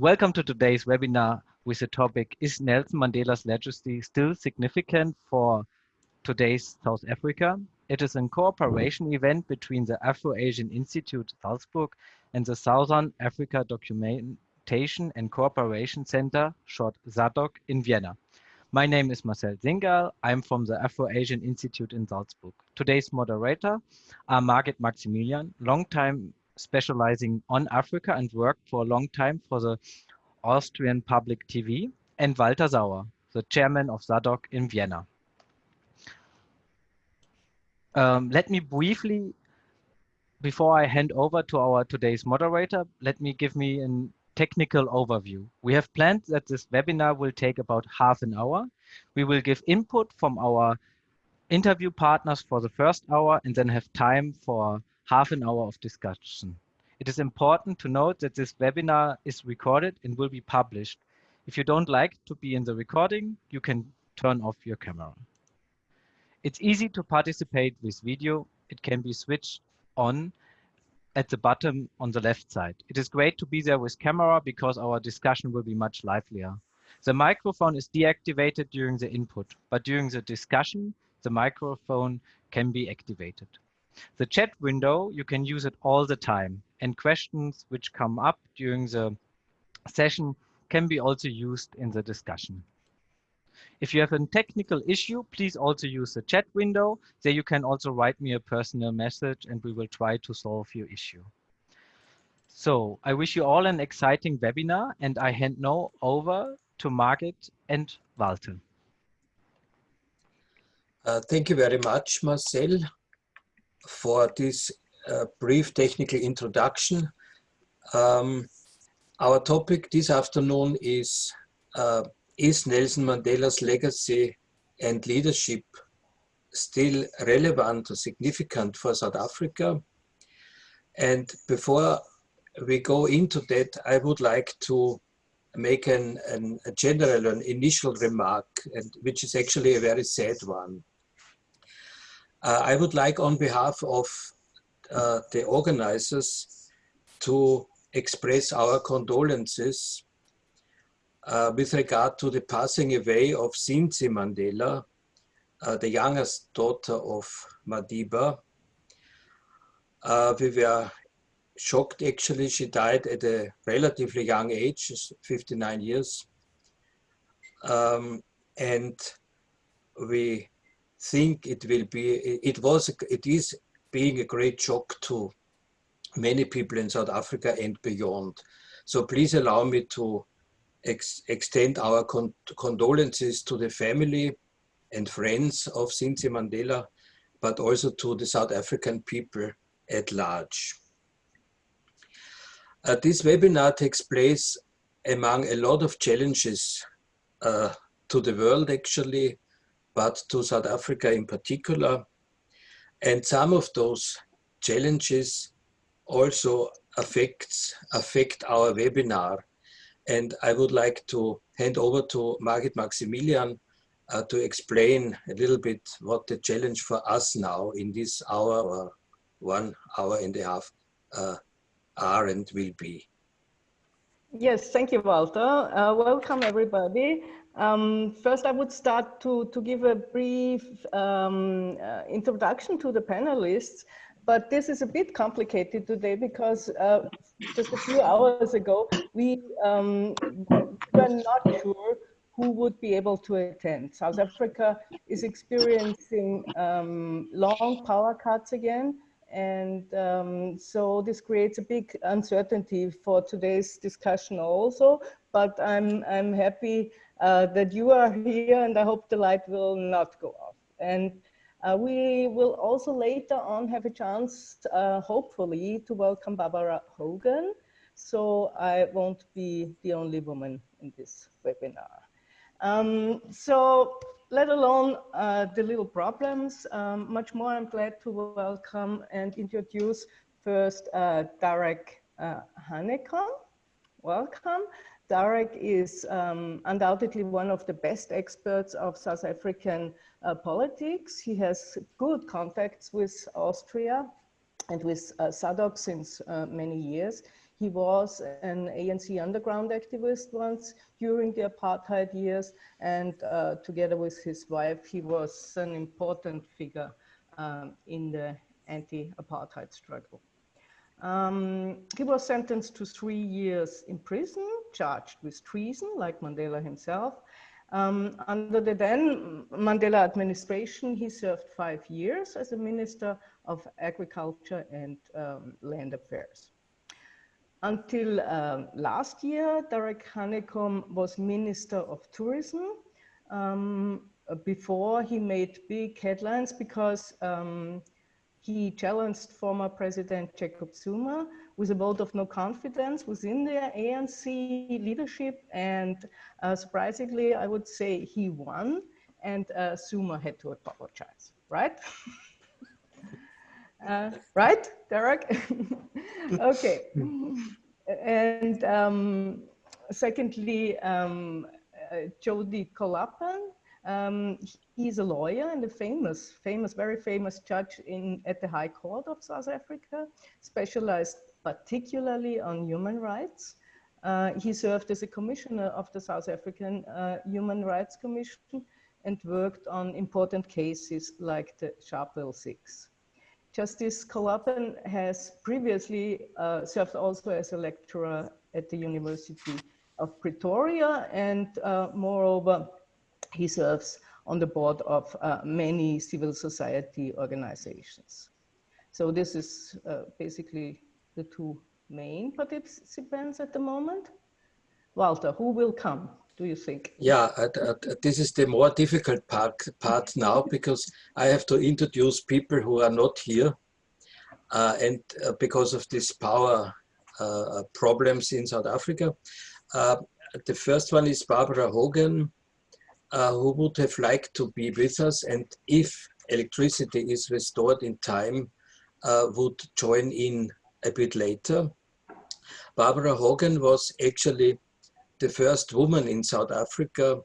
Welcome to today's webinar with the topic, is Nelson Mandela's legacy still significant for today's South Africa? It is a cooperation event between the Afro-Asian Institute Salzburg and the Southern Africa Documentation and Cooperation Center, short SADC, in Vienna. My name is Marcel Zingal. I'm from the Afro-Asian Institute in Salzburg. Today's moderator are Margit Maximilian, long-time specializing on Africa and worked for a long time for the Austrian Public TV, and Walter Sauer, the chairman of SADC in Vienna. Um, let me briefly, before I hand over to our today's moderator, let me give me a technical overview. We have planned that this webinar will take about half an hour. We will give input from our interview partners for the first hour and then have time for half an hour of discussion. It is important to note that this webinar is recorded and will be published. If you don't like to be in the recording, you can turn off your camera. It's easy to participate with video. It can be switched on at the bottom on the left side. It is great to be there with camera because our discussion will be much livelier. The microphone is deactivated during the input, but during the discussion, the microphone can be activated. The chat window, you can use it all the time and questions which come up during the session can be also used in the discussion. If you have a technical issue, please also use the chat window. There you can also write me a personal message and we will try to solve your issue. So I wish you all an exciting webinar and I hand now over to Margit and Walter. Uh, thank you very much, Marcel, for this uh, brief technical introduction. Um, our topic this afternoon is uh, is Nelson Mandela's legacy and leadership still relevant or significant for South Africa? And before we go into that, I would like to make an, an, a general, an initial remark, and, which is actually a very sad one. Uh, I would like on behalf of uh, the organizers to express our condolences uh, with regard to the passing away of Zinzi Mandela, uh, the youngest daughter of Madiba. Uh, we were shocked actually, she died at a relatively young age, 59 years. Um, and we think it will be, it was, it is being a great shock to many people in South Africa and beyond. So please allow me to ex extend our con condolences to the family and friends of Zinzi Mandela, but also to the South African people at large. Uh, this webinar takes place among a lot of challenges uh, to the world actually, but to South Africa in particular. And some of those challenges also affects, affect our webinar and I would like to hand over to Margit Maximilian uh, to explain a little bit what the challenge for us now in this hour or one hour and a half uh, are and will be. Yes, thank you, Walter. Uh, welcome, everybody. Um, first, I would start to, to give a brief um, uh, introduction to the panelists. But this is a bit complicated today because uh, just a few hours ago, we um, were not sure who would be able to attend. South Africa is experiencing um, long power cuts again. And um, so this creates a big uncertainty for today's discussion also, but I'm, I'm happy uh, that you are here and I hope the light will not go off. And uh, we will also later on have a chance, uh, hopefully, to welcome Barbara Hogan. So I won't be the only woman in this webinar. Um, so let alone uh, the little problems, um, much more I'm glad to welcome and introduce first uh, Derek uh, Hanekom. Welcome. Derek is um, undoubtedly one of the best experts of South African uh, politics. He has good contacts with Austria and with uh, SADC since uh, many years. He was an ANC underground activist once during the apartheid years, and uh, together with his wife, he was an important figure um, in the anti-apartheid struggle. Um, he was sentenced to three years in prison, charged with treason, like Mandela himself. Um, under the then Mandela administration, he served five years as a Minister of Agriculture and um, Land Affairs. Until um, last year, Derek Hanekom was Minister of Tourism um, before he made big headlines because um, he challenged former President Jacob Zuma with a vote of no confidence within the ANC leadership. And uh, surprisingly, I would say he won and uh, had to apologize, right? uh, right, Derek? okay. and um, secondly, um, uh, Jody Kollapen, um, he's a lawyer and a famous, famous, very famous judge in at the High Court of South Africa, specialized particularly on human rights. Uh, he served as a commissioner of the South African uh, Human Rights Commission and worked on important cases like the Sharpeville Six. Justice Kollapen has previously uh, served also as a lecturer at the University of Pretoria and uh, moreover he serves on the board of uh, many civil society organizations. So this is uh, basically the two main participants at the moment. Walter, who will come, do you think? Yeah, uh, uh, this is the more difficult part, part now because I have to introduce people who are not here. Uh, and uh, because of these power problems in South Africa. the first one is Barbara Hogan, uh, who would have liked to be with us and if electricity is restored in time, uh, would join in a bit later. Barbara Hogan was actually the first woman in South Africa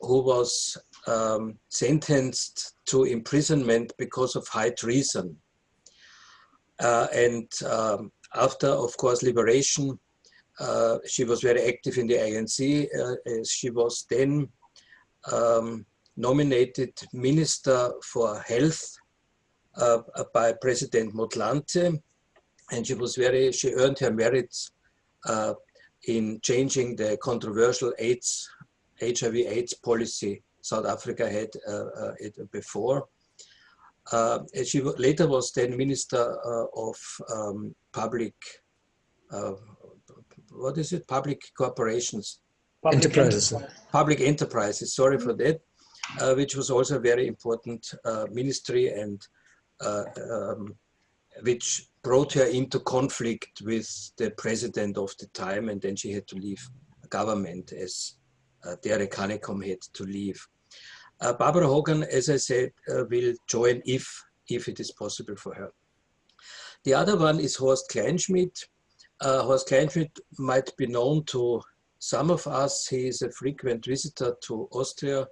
who was um, sentenced to imprisonment because of high treason. Uh, and um, after, of course, liberation, uh, she was very active in the ANC. Uh, she was then um, nominated Minister for Health uh, by President Motlanthe. And she was very, she earned her merits uh, in changing the controversial AIDS, HIV AIDS policy South Africa had uh, uh before. Uh, she later was then Minister uh, of um, Public, what is it, Public Corporations Public enterprises. Public enterprises, sorry for that, uh, which was also a very important uh, ministry and uh, um, which brought her into conflict with the president of the time and then she had to leave government as uh, Derek Hanekom had to leave. Uh, Barbara Hogan, as I said, uh, will join if, if it is possible for her. The other one is Horst Kleinschmidt. Uh, Horst Kleinschmidt might be known to some of us, he is a frequent visitor to Austria.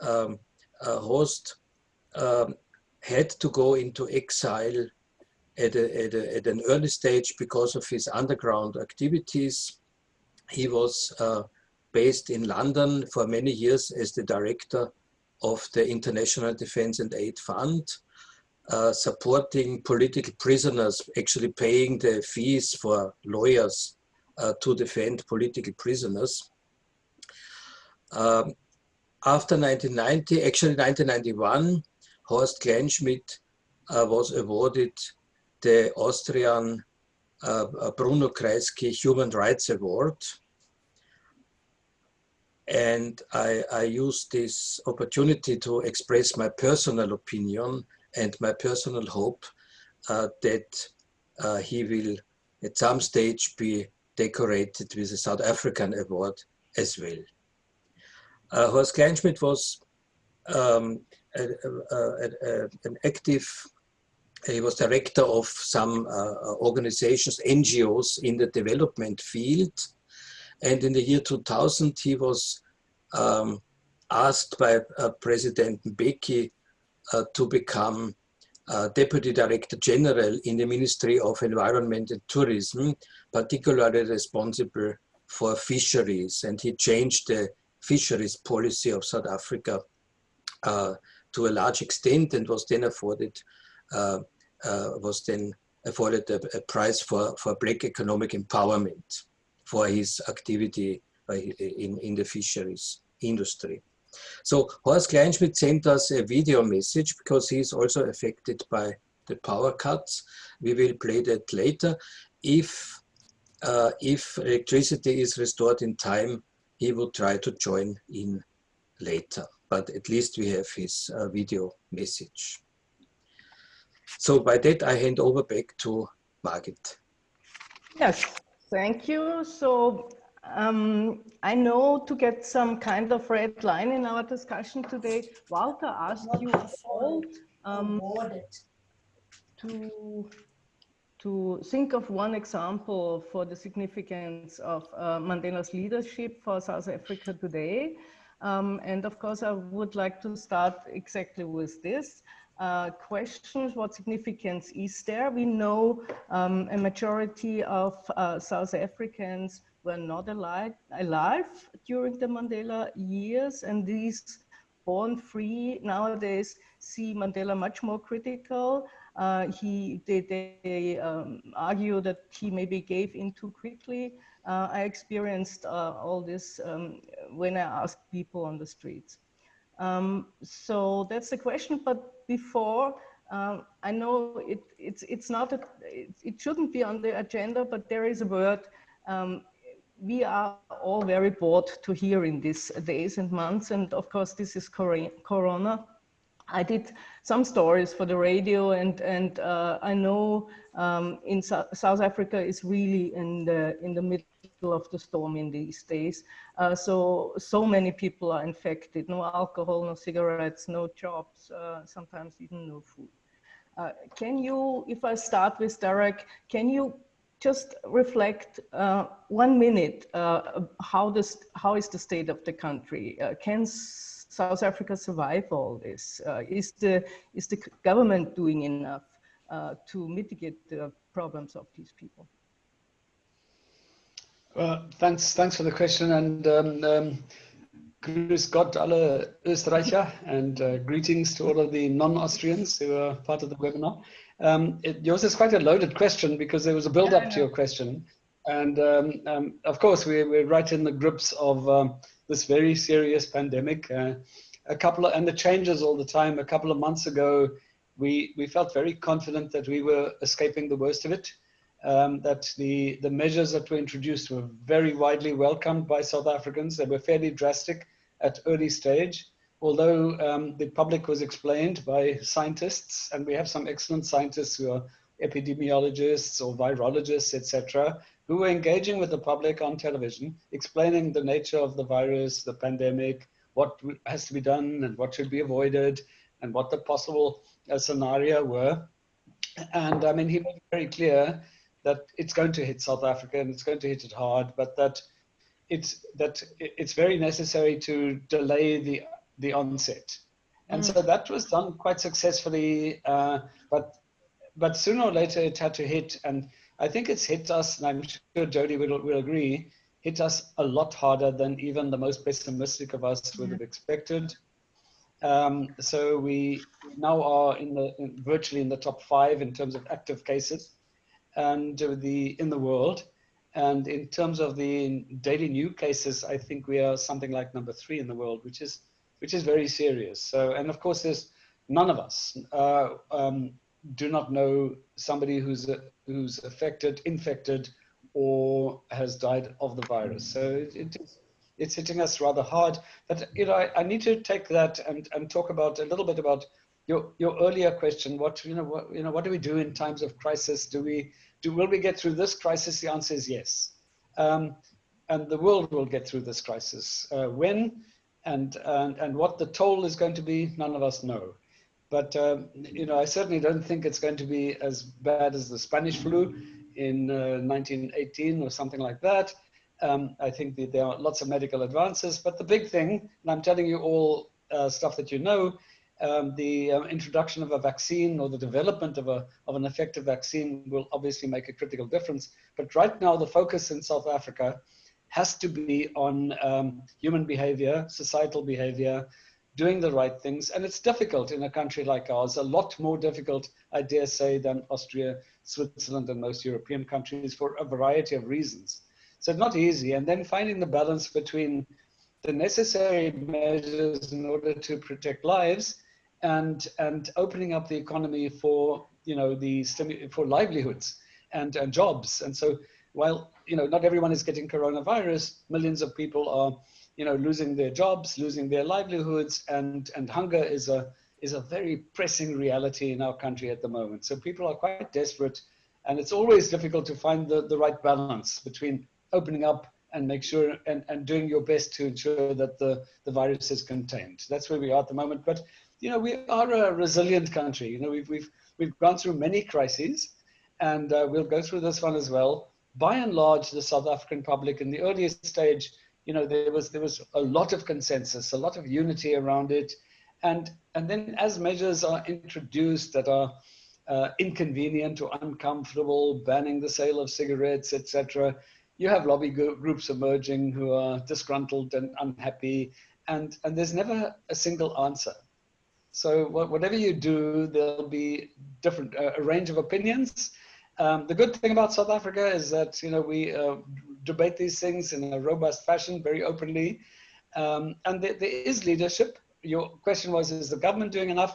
Um, uh, Horst um, had to go into exile at, a, at, a, at, an early stage because of his underground activities. He was uh, based in London for many years as the director of the International Defense and Aid Fund, uh, supporting political prisoners, actually paying the fees for lawyers uh, to defend political prisoners. Um, after 1990, actually 1991, Horst Kleinschmidt uh, was awarded the Austrian uh, Bruno Kreisky Human Rights Award. And I, I use this opportunity to express my personal opinion and my personal hope uh, that uh, he will at some stage be decorated with a South African award as well. Uh, Horst Kleinschmidt was um, a, a, a, an active, he was director of some uh, organizations, NGOs in the development field. And in the year 2000, he was um, asked by uh, President Mbeki uh, to become uh, Deputy Director General in the Ministry of Environment and Tourism, particularly responsible for fisheries. And he changed the fisheries policy of South Africa uh, to a large extent and was then afforded was then afforded a, a, prize for, for black economic empowerment for his activity uh, in, in the fisheries industry. So Horst Kleinschmidt sent us a video message because he is also affected by the power cuts. We will play that later. If, uh, if electricity is restored in time, he will try to join in later. But at least we have his uh, video message. So by that, I hand over back to Margit. Yes, thank you. So um, I know to get some kind of red line in our discussion today, Walter asked you all um, to, to think of one example for the significance of uh, Mandela's leadership for South Africa today. Um, and of course, I would like to start exactly with this. Uh, questions, what significance is there? We know um, a majority of uh, South Africans were not alive, alive during the Mandela years and these born free nowadays see Mandela much more critical. Uh, he, they, they um, argue that he maybe gave in too quickly. Uh, I experienced uh, all this um, when I asked people on the streets. Um, so that's the question, but before, um, I know it, it's, it's not, a, it, it, shouldn't be on the agenda, but there is a word um, we are all very bored to hear in these days and months. And of course, this is Corona. I did some stories for the radio and, and uh, I know um, in so South Africa is really in the, in the middle of the storm in these days. Uh, so, so many people are infected, no alcohol, no cigarettes, no jobs, uh, sometimes even no food. Uh, can you, if I start with Derek, can you just reflect uh, one minute uh, how this how is the state of the country uh, can south africa survive all this is the is the government doing enough to mitigate the problems of these people well thanks thanks for the question and um, um, Grüß Gott alle Österreicher and uh, greetings to all of the non-Austrians who are part of the webinar. Um, it, yours is quite a loaded question because there was a build up to your question. And um, um, of course, we, we're right in the grips of um, this very serious pandemic. Uh, a couple of, and the changes all the time. A couple of months ago, we, we felt very confident that we were escaping the worst of it. Um, that the, the measures that were introduced were very widely welcomed by South Africans. They were fairly drastic at early stage although um, the public was explained by scientists, and we have some excellent scientists who are epidemiologists or virologists, etc., who were engaging with the public on television, explaining the nature of the virus, the pandemic, what has to be done and what should be avoided, and what the possible uh, scenario were. And I mean, he made very clear that it's going to hit South Africa and it's going to hit it hard, but that it's that it's very necessary to delay the the onset. And mm. so that was done quite successfully, uh, but but sooner or later it had to hit, and I think it's hit us, and I'm sure Jody will, will agree, hit us a lot harder than even the most pessimistic of us would have expected. Um, so we now are in the in, virtually in the top five in terms of active cases, and the in the world. And in terms of the daily new cases, I think we are something like number three in the world, which is which is very serious. So, and of course, there's none of us uh, um, do not know somebody who's uh, who's affected, infected, or has died of the virus. So it, it is, it's hitting us rather hard. But you know, I, I, need to take that and, and talk about a little bit about your your earlier question. What you know, what you know, what do we do in times of crisis? Do we do will we get through this crisis? The answer is yes. Um, and the world will get through this crisis. Uh, when and, and, and what the toll is going to be, none of us know. But, um, you know, I certainly don't think it's going to be as bad as the Spanish flu in uh, 1918 or something like that. Um, I think that there are lots of medical advances, but the big thing, and I'm telling you all uh, stuff that you know, um, the uh, introduction of a vaccine or the development of, a, of an effective vaccine will obviously make a critical difference. But right now, the focus in South Africa has to be on um, human behavior, societal behavior, doing the right things. And it's difficult in a country like ours, a lot more difficult, I dare say, than Austria, Switzerland, and most European countries for a variety of reasons. So it's not easy. And then finding the balance between the necessary measures in order to protect lives and and opening up the economy for you know the for livelihoods and, and jobs and so while you know not everyone is getting coronavirus millions of people are you know losing their jobs losing their livelihoods and and hunger is a is a very pressing reality in our country at the moment so people are quite desperate and it's always difficult to find the, the right balance between opening up and make sure and, and doing your best to ensure that the, the virus is contained. That's where we are at the moment. But you know, we are a resilient country. You know, we've, we've, we've gone through many crises and uh, we'll go through this one as well. By and large, the South African public in the earliest stage, you know, there was, there was a lot of consensus, a lot of unity around it. And, and then as measures are introduced that are uh, inconvenient or uncomfortable, banning the sale of cigarettes, etc., you have lobby groups emerging who are disgruntled and unhappy, and, and there's never a single answer. So whatever you do, there'll be different uh, a range of opinions. Um, the good thing about South Africa is that you know we uh, debate these things in a robust fashion, very openly, um, and there, there is leadership. Your question was, is the government doing enough?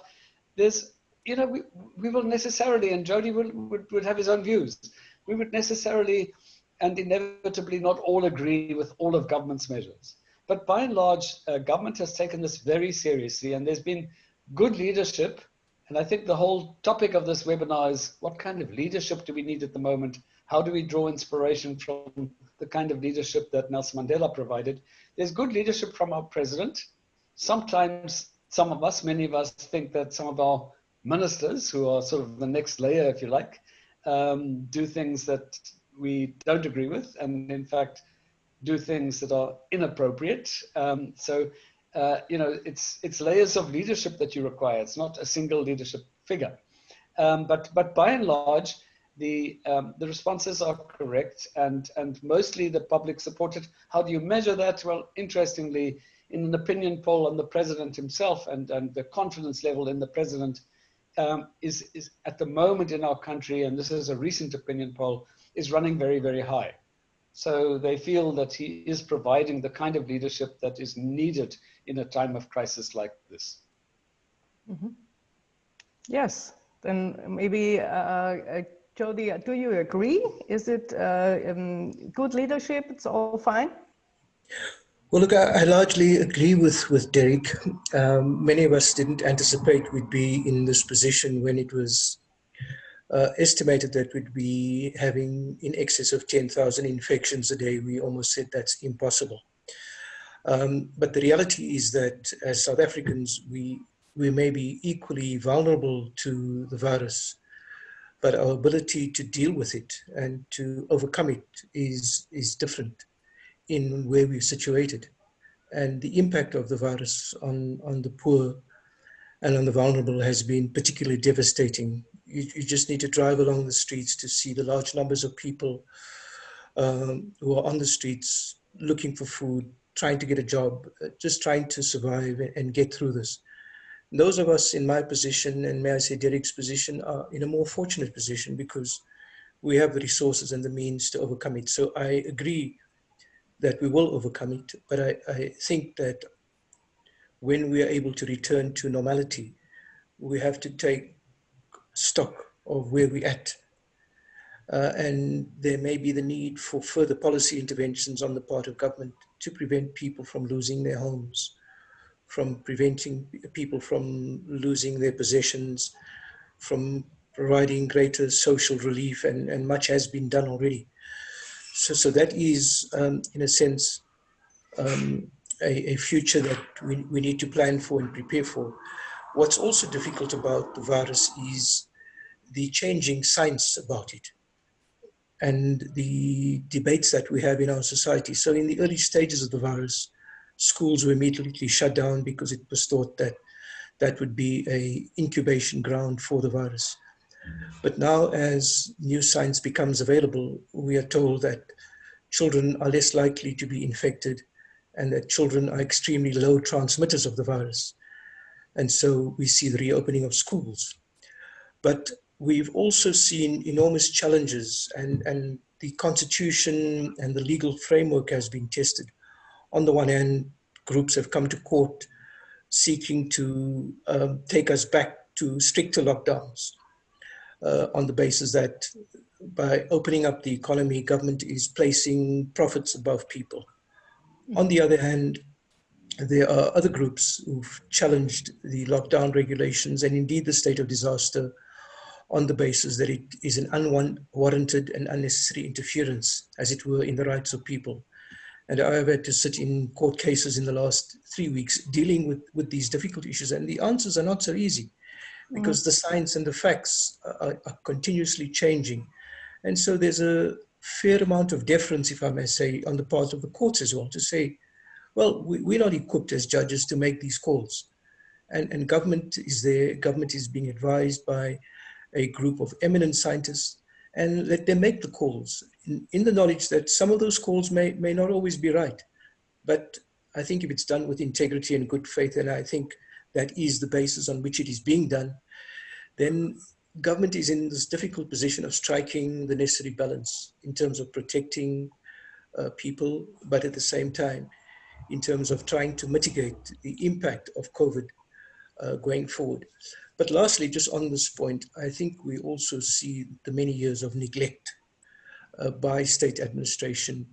There's, you know, we, we will necessarily, and Jody would, would, would have his own views. We would necessarily and inevitably not all agree with all of government's measures. But by and large, uh, government has taken this very seriously, and there's been good leadership. And I think the whole topic of this webinar is what kind of leadership do we need at the moment? How do we draw inspiration from the kind of leadership that Nelson Mandela provided? There's good leadership from our president. Sometimes some of us, many of us think that some of our ministers, who are sort of the next layer, if you like, um, do things that we don't agree with, and in fact, do things that are inappropriate. Um, so uh, you know, it's it's layers of leadership that you require. It's not a single leadership figure. Um, but but by and large, the um, the responses are correct, and and mostly the public supported. How do you measure that? Well, interestingly, in an opinion poll on the president himself, and and the confidence level in the president um, is is at the moment in our country, and this is a recent opinion poll, is running very very high. So they feel that he is providing the kind of leadership that is needed in a time of crisis like this. Mm -hmm. Yes, then maybe, uh, uh, Jody, do you agree? Is it uh, um, good leadership? It's all fine? Well, look, I, I largely agree with, with Derek. Um, many of us didn't anticipate we'd be in this position when it was uh, estimated that we'd be having in excess of 10,000 infections a day. We almost said that's impossible. Um, but the reality is that as South Africans, we, we may be equally vulnerable to the virus, but our ability to deal with it and to overcome it is, is different in where we're situated. And the impact of the virus on, on the poor and on the vulnerable has been particularly devastating you, you just need to drive along the streets to see the large numbers of people um, who are on the streets looking for food, trying to get a job, uh, just trying to survive and get through this. Those of us in my position, and may I say Derek's position, are in a more fortunate position because we have the resources and the means to overcome it. So I agree that we will overcome it, but I, I think that when we are able to return to normality, we have to take stock of where we're at. Uh, and there may be the need for further policy interventions on the part of government to prevent people from losing their homes, from preventing people from losing their possessions, from providing greater social relief, and, and much has been done already. So, so that is, um, in a sense, um, a, a, future that we, we need to plan for and prepare for. What's also difficult about the virus is the changing science about it and the debates that we have in our society. So in the early stages of the virus, schools were immediately shut down because it was thought that that would be a incubation ground for the virus. But now as new science becomes available, we are told that children are less likely to be infected and that children are extremely low transmitters of the virus. And so we see the reopening of schools. But we've also seen enormous challenges and, and the constitution and the legal framework has been tested. On the one hand, groups have come to court seeking to um, take us back to stricter lockdowns uh, on the basis that by opening up the economy, government is placing profits above people. On the other hand, there are other groups who've challenged the lockdown regulations and indeed the state of disaster on the basis that it is an unwarranted and unnecessary interference, as it were, in the rights of people. And I have had to sit in court cases in the last three weeks dealing with, with these difficult issues. And the answers are not so easy because mm. the science and the facts are, are, continuously changing. And so there's a fair amount of deference, if I may say, on the part of the courts as well to say, well, we, we're not equipped as judges to make these calls. And, and government is there, government is being advised by a group of eminent scientists and let them make the calls in, in, the knowledge that some of those calls may, may not always be right. But I think if it's done with integrity and good faith, and I think that is the basis on which it is being done, then government is in this difficult position of striking the necessary balance in terms of protecting uh, people, but at the same time, in terms of trying to mitigate the impact of COVID uh, going forward. But lastly, just on this point, I think we also see the many years of neglect uh, by state administration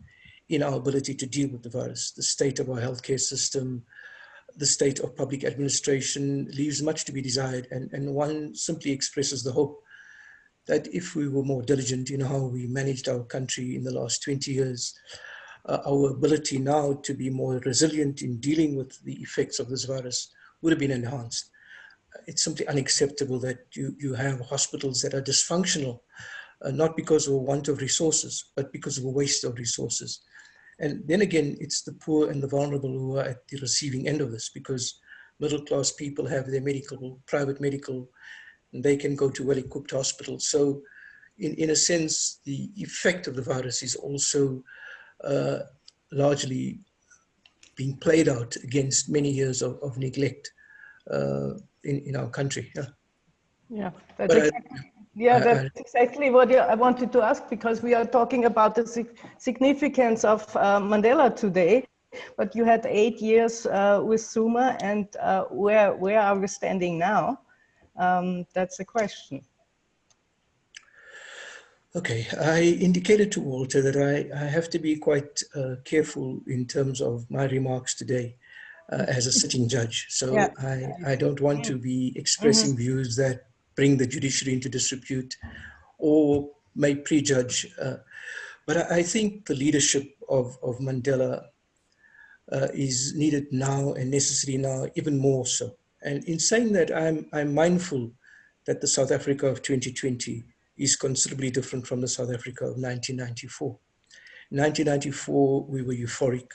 in our ability to deal with the virus. The state of our healthcare system, the state of public administration leaves much to be desired. And, and one simply expresses the hope that if we were more diligent in how we managed our country in the last 20 years, uh, our ability now to be more resilient in dealing with the effects of this virus would have been enhanced it's simply unacceptable that you, you have hospitals that are dysfunctional, uh, not because of a want of resources, but because of a waste of resources. And then again, it's the poor and the vulnerable who are at the receiving end of this because middle class people have their medical, private medical, and they can go to well-equipped hospitals. So in, in a sense, the effect of the virus is also uh, largely being played out against many years of, of neglect uh, in, in our country. Yeah, yeah that's, exactly, yeah, that's exactly what I wanted to ask because we are talking about the significance of uh, Mandela today. But you had eight years uh, with Zuma, and uh, where where are we standing now? Um, that's the question. Okay, I indicated to Walter that I, I have to be quite uh, careful in terms of my remarks today uh, as a sitting judge. So yeah. I, I don't want to be expressing mm -hmm. views that bring the judiciary into disrepute or may prejudge. Uh, but I, I, think the leadership of, of Mandela uh, is needed now and necessary now even more so. And in saying that, I'm, I'm mindful that the South Africa of 2020 is considerably different from the South Africa of 1994. 1994, we were euphoric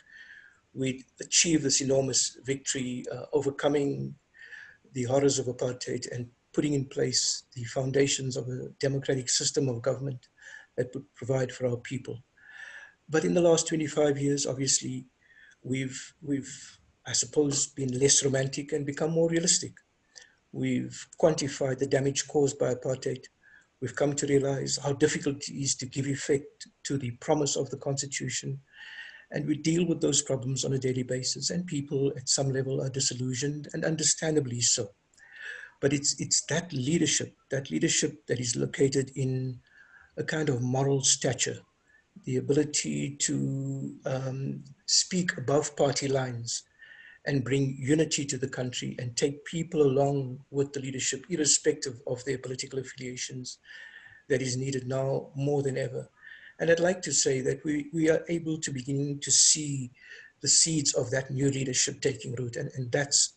we achieved this enormous victory, uh, overcoming the horrors of apartheid and putting in place the foundations of a democratic system of government that would provide for our people. But in the last 25 years, obviously, we've, we've, I suppose, been less romantic and become more realistic. We've quantified the damage caused by apartheid. We've come to realize how difficult it is to give effect to the promise of the constitution and we deal with those problems on a daily basis and people at some level are disillusioned and understandably so. But it's, it's that leadership, that leadership that is located in a kind of moral stature, the ability to um, speak above party lines and bring unity to the country and take people along with the leadership, irrespective of their political affiliations, that is needed now more than ever. And I'd like to say that we, we are able to begin to see the seeds of that new leadership taking root. And, and that's,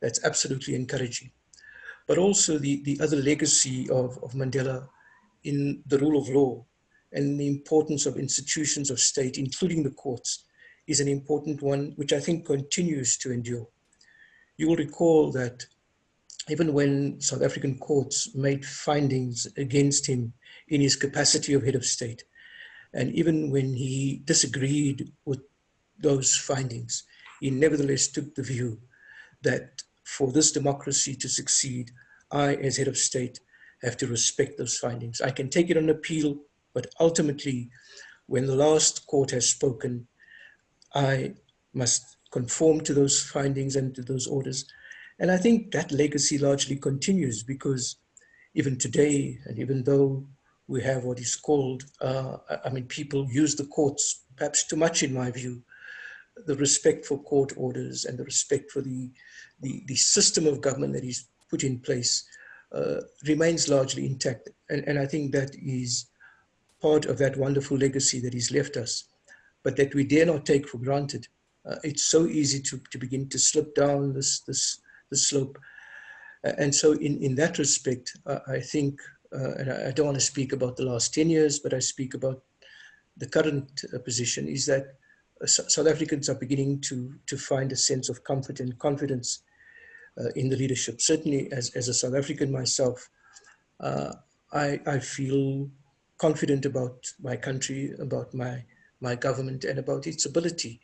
that's absolutely encouraging. But also the, the other legacy of, of Mandela in the rule of law and the importance of institutions of state, including the courts, is an important one, which I think continues to endure. You will recall that even when South African courts made findings against him in his capacity of head of state, and even when he disagreed with those findings, he nevertheless took the view that for this democracy to succeed, I, as head of state, have to respect those findings. I can take it on appeal, but ultimately, when the last court has spoken, I must conform to those findings and to those orders. And I think that legacy largely continues because even today, and even though we have what is called, uh, I mean, people use the courts perhaps too much in my view, the respect for court orders and the respect for the, the, the system of government that is put in place uh, remains largely intact. And, and I think that is part of that wonderful legacy that he's left us, but that we dare not take for granted. Uh, it's so easy to, to begin to slip down this, this, this slope. Uh, and so in, in that respect, I think, uh, and I, don't want to speak about the last 10 years, but I speak about the current uh, position, is that uh, South Africans are beginning to, to find a sense of comfort and confidence uh, in the leadership. Certainly as, as a South African myself, uh, I, I feel confident about my country, about my, my government and about its ability,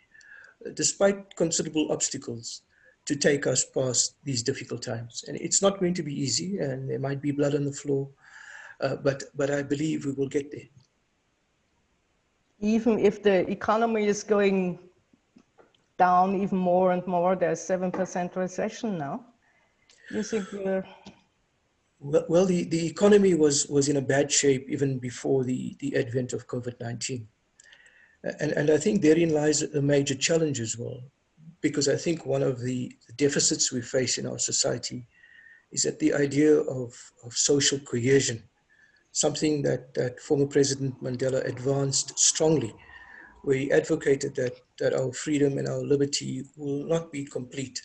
despite considerable obstacles, to take us past these difficult times. And it's not going to be easy and there might be blood on the floor, uh, but, but I believe we will get there even if the economy is going down even more and more, there's 7% recession now. You think we're... Well, well the, the economy was, was in a bad shape even before the, the advent of COVID-19. And, and I think therein lies a major challenge as well, because I think one of the deficits we face in our society is that the idea of, of social cohesion something that, that former President Mandela advanced strongly, where he advocated that, that our freedom and our liberty will not be complete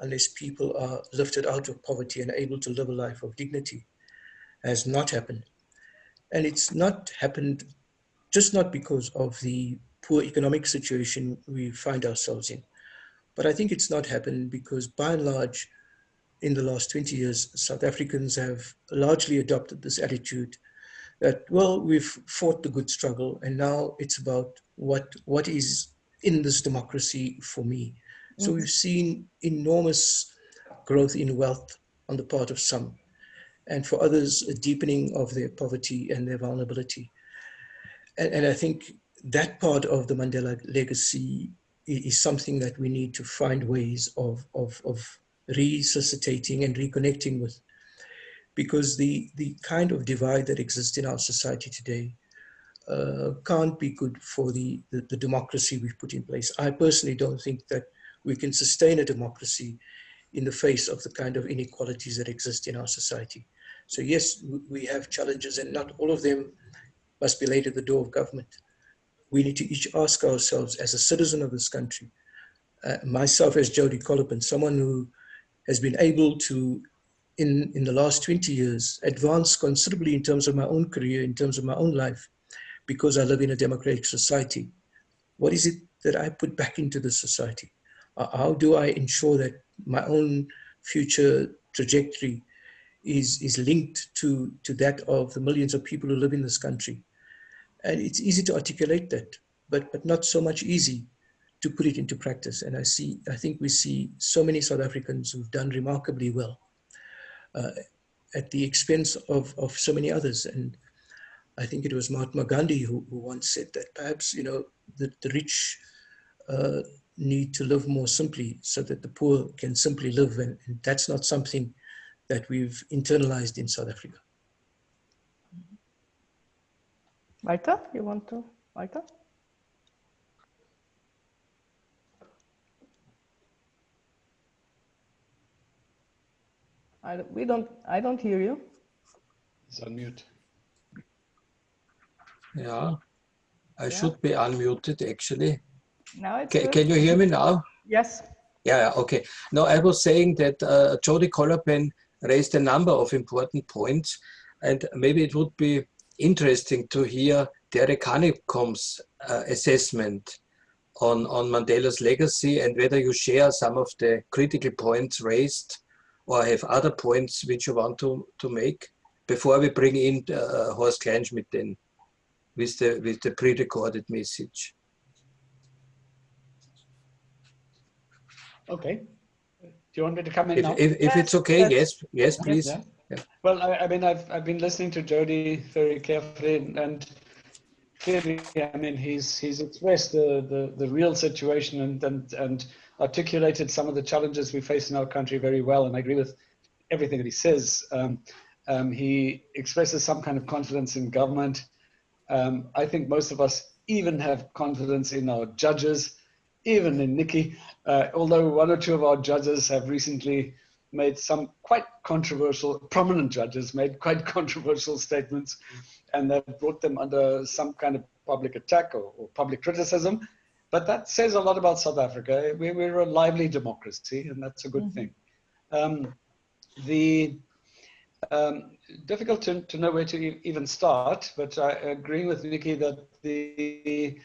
unless people are lifted out of poverty and able to live a life of dignity, has not happened. And it's not happened just not because of the poor economic situation we find ourselves in, but I think it's not happened because by and large, in the last 20 years, South Africans have largely adopted this attitude that, well, we've fought the good struggle and now it's about what, what is in this democracy for me. Mm -hmm. So we've seen enormous growth in wealth on the part of some and for others, a deepening of their poverty and their vulnerability. And, and I think that part of the Mandela legacy is something that we need to find ways of, of, of resuscitating and reconnecting with because the, the kind of divide that exists in our society today uh, can't be good for the, the, the, democracy we've put in place. I personally don't think that we can sustain a democracy in the face of the kind of inequalities that exist in our society. So yes, we have challenges and not all of them must be laid at the door of government. We need to each ask ourselves as a citizen of this country, uh, myself as Jody Kollapen, someone who has been able to in, in the last 20 years advanced considerably in terms of my own career, in terms of my own life, because I live in a democratic society. What is it that I put back into the society? Uh, how do I ensure that my own future trajectory is, is linked to, to that of the millions of people who live in this country? And it's easy to articulate that, but, but not so much easy to put it into practice. And I see, I think we see so many South Africans who've done remarkably well at the expense of, of so many others. And I think it was Mahatma Gandhi who, who once said that perhaps, you know, the, the rich uh, need to live more simply so that the poor can simply live. And, and that's not something that we've internalized in South Africa. Walter, you want to, Walter? I, don't, we don't, I don't hear you. It's unmute. Yeah, I yeah. should be unmuted actually. Now it's can, can you hear me now? Yes. Yeah, okay. No, I was saying that uh, Jody Kollapen raised a number of important points and maybe it would be interesting to hear Derek Hanekom's uh, assessment on, on Mandela's legacy and whether you share some of the critical points raised or have other points which you want to, to make before we bring in uh, Horst Kleinschmidt then with the, with the pre-recorded message. Okay. Do you want me to come in if, now? If, if it's okay, yes, yes, please. Yeah. Yeah. Well, I, I, mean, I've, I've been listening to Jody very carefully and clearly, I mean, he's, he's expressed the, the, the real situation and, and, and articulated some of the challenges we face in our country very well. And I agree with everything that he says. Um, um, he expresses some kind of confidence in government. Um, I think most of us even have confidence in our judges, even in Nikki, uh, although one or two of our judges have recently made some quite controversial, prominent judges made quite controversial statements and that brought them under some kind of public attack or, or public criticism. But that says a lot about South Africa. We, we're a lively democracy and that's a good mm -hmm. thing. Um, the um, difficult to, to know where to even start, but I agree with Nikki that the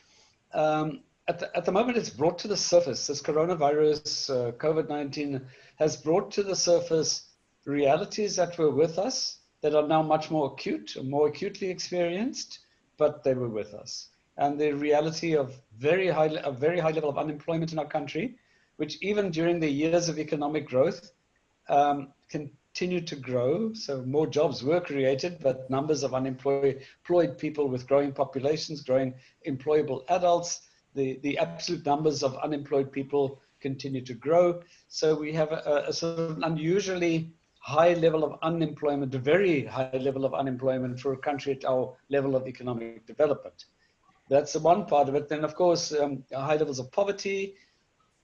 um, at the, at the moment it's brought to the surface. This coronavirus, uh, COVID-19 has brought to the surface realities that were with us that are now much more acute, more acutely experienced, but they were with us. And the reality of very high, a very high level of unemployment in our country, which even during the years of economic growth um, continued to grow. So more jobs were created, but numbers of unemployed people with growing populations, growing employable adults, the, the absolute numbers of unemployed people continue to grow. So we have a, a sort of unusually high level of unemployment, a very high level of unemployment for a country at our level of economic development. That's the one part of it. Then, of course, um, high levels of poverty,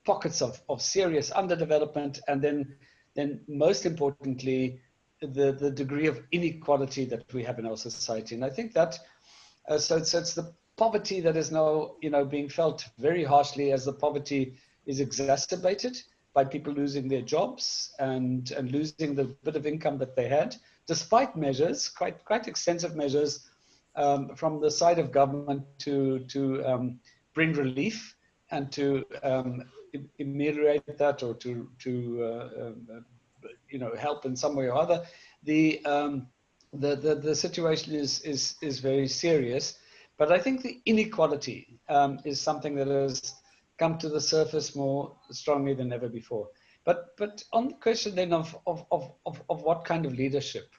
pockets of, of serious underdevelopment, and then, then most importantly, the, the degree of inequality that we have in our society. And I think that, uh, so, so it's the poverty that is now, you know, being felt very harshly as the poverty is exacerbated by people losing their jobs and, and losing the bit of income that they had, despite measures, quite, quite extensive measures um, from the side of government to, to um, bring relief and to um, ameliorate that or to, to uh, um, you know, help in some way or other. The, um, the, the, the situation is, is, is very serious. But I think the inequality um, is something that has come to the surface more strongly than ever before. But, but on the question then of, of, of, of, of what kind of leadership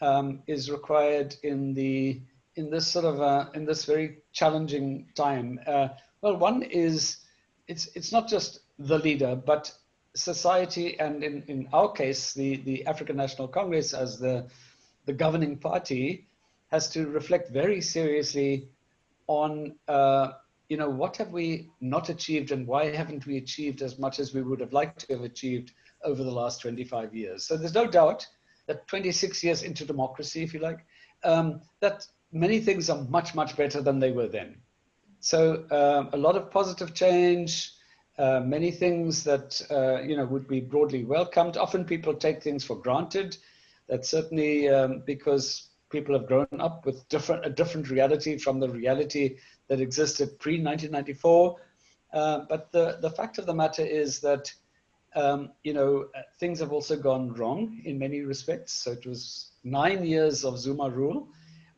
um, is required in, the, in this sort of, uh, in this very challenging time, uh, well, one is, it's, it's not just the leader, but society and in, in our case, the, the African National Congress as the, the governing party has to reflect very seriously on uh, you know what have we not achieved and why haven't we achieved as much as we would have liked to have achieved over the last 25 years. So there's no doubt that 26 years into democracy if you like um, that many things are much much better than they were then so um, a lot of positive change uh, many things that uh, you know would be broadly welcomed often people take things for granted that certainly um, because people have grown up with different a different reality from the reality that existed pre-1994. Uh, but the, the fact of the matter is that, um, you know, uh, things have also gone wrong in many respects. So it was nine years of Zuma rule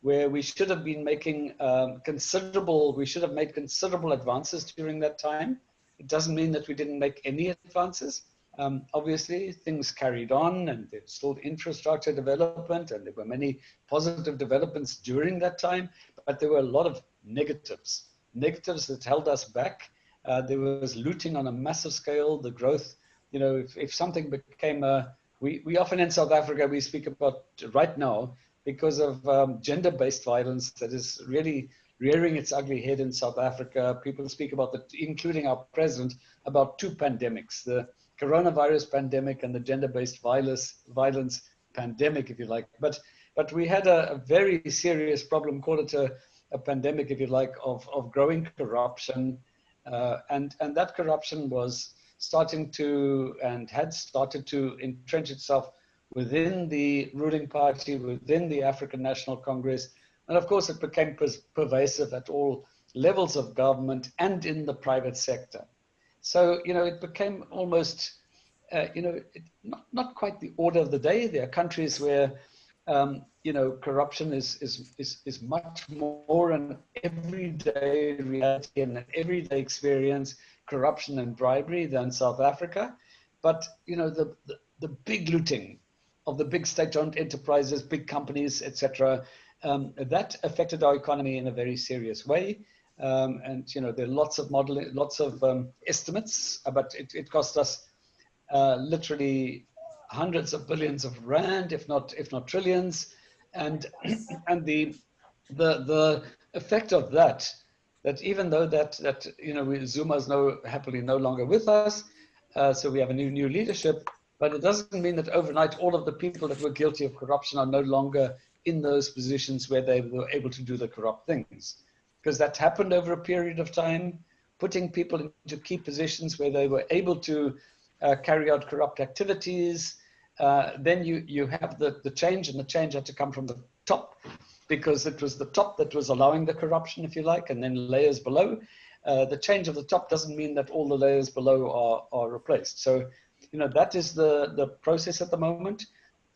where we should have been making um, considerable, we should have made considerable advances during that time. It doesn't mean that we didn't make any advances, um, obviously, things carried on and there's still infrastructure development and there were many positive developments during that time, but there were a lot of negatives, negatives that held us back. Uh, there was looting on a massive scale, the growth, you know, if, if something became a, we, we often in South Africa, we speak about right now, because of um, gender-based violence that is really rearing its ugly head in South Africa. People speak about the, including our president, about two pandemics, the coronavirus pandemic and the gender-based violence, violence pandemic, if you like. But, but we had a, a very serious problem, call it a, a, pandemic, if you like, of, of growing corruption. Uh, and, and that corruption was starting to and had started to entrench itself within the ruling party, within the African National Congress. And of course, it became pervasive at all levels of government and in the private sector. So, you know, it became almost uh, you know, it, not, not quite the order of the day. There are countries where, um, you know, corruption is, is, is, is much more an everyday reality and an everyday experience, corruption and bribery than South Africa. But, you know, the, the, the big looting of the big state-owned enterprises, big companies, etc., um, that affected our economy in a very serious way. Um, and you know there are lots of modeling, lots of um, estimates, but it, it cost us uh, literally hundreds of billions of rand, if not if not trillions, and and the the the effect of that that even though that that you know Zuma is no happily no longer with us, uh, so we have a new new leadership, but it doesn't mean that overnight all of the people that were guilty of corruption are no longer in those positions where they were able to do the corrupt things because that happened over a period of time, putting people into key positions where they were able to uh, carry out corrupt activities. Uh, then you, you have the, the change, and the change had to come from the top because it was the top that was allowing the corruption, if you like, and then layers below. Uh, the change of the top doesn't mean that all the layers below are, are replaced. So, you know, that is the, the process at the moment.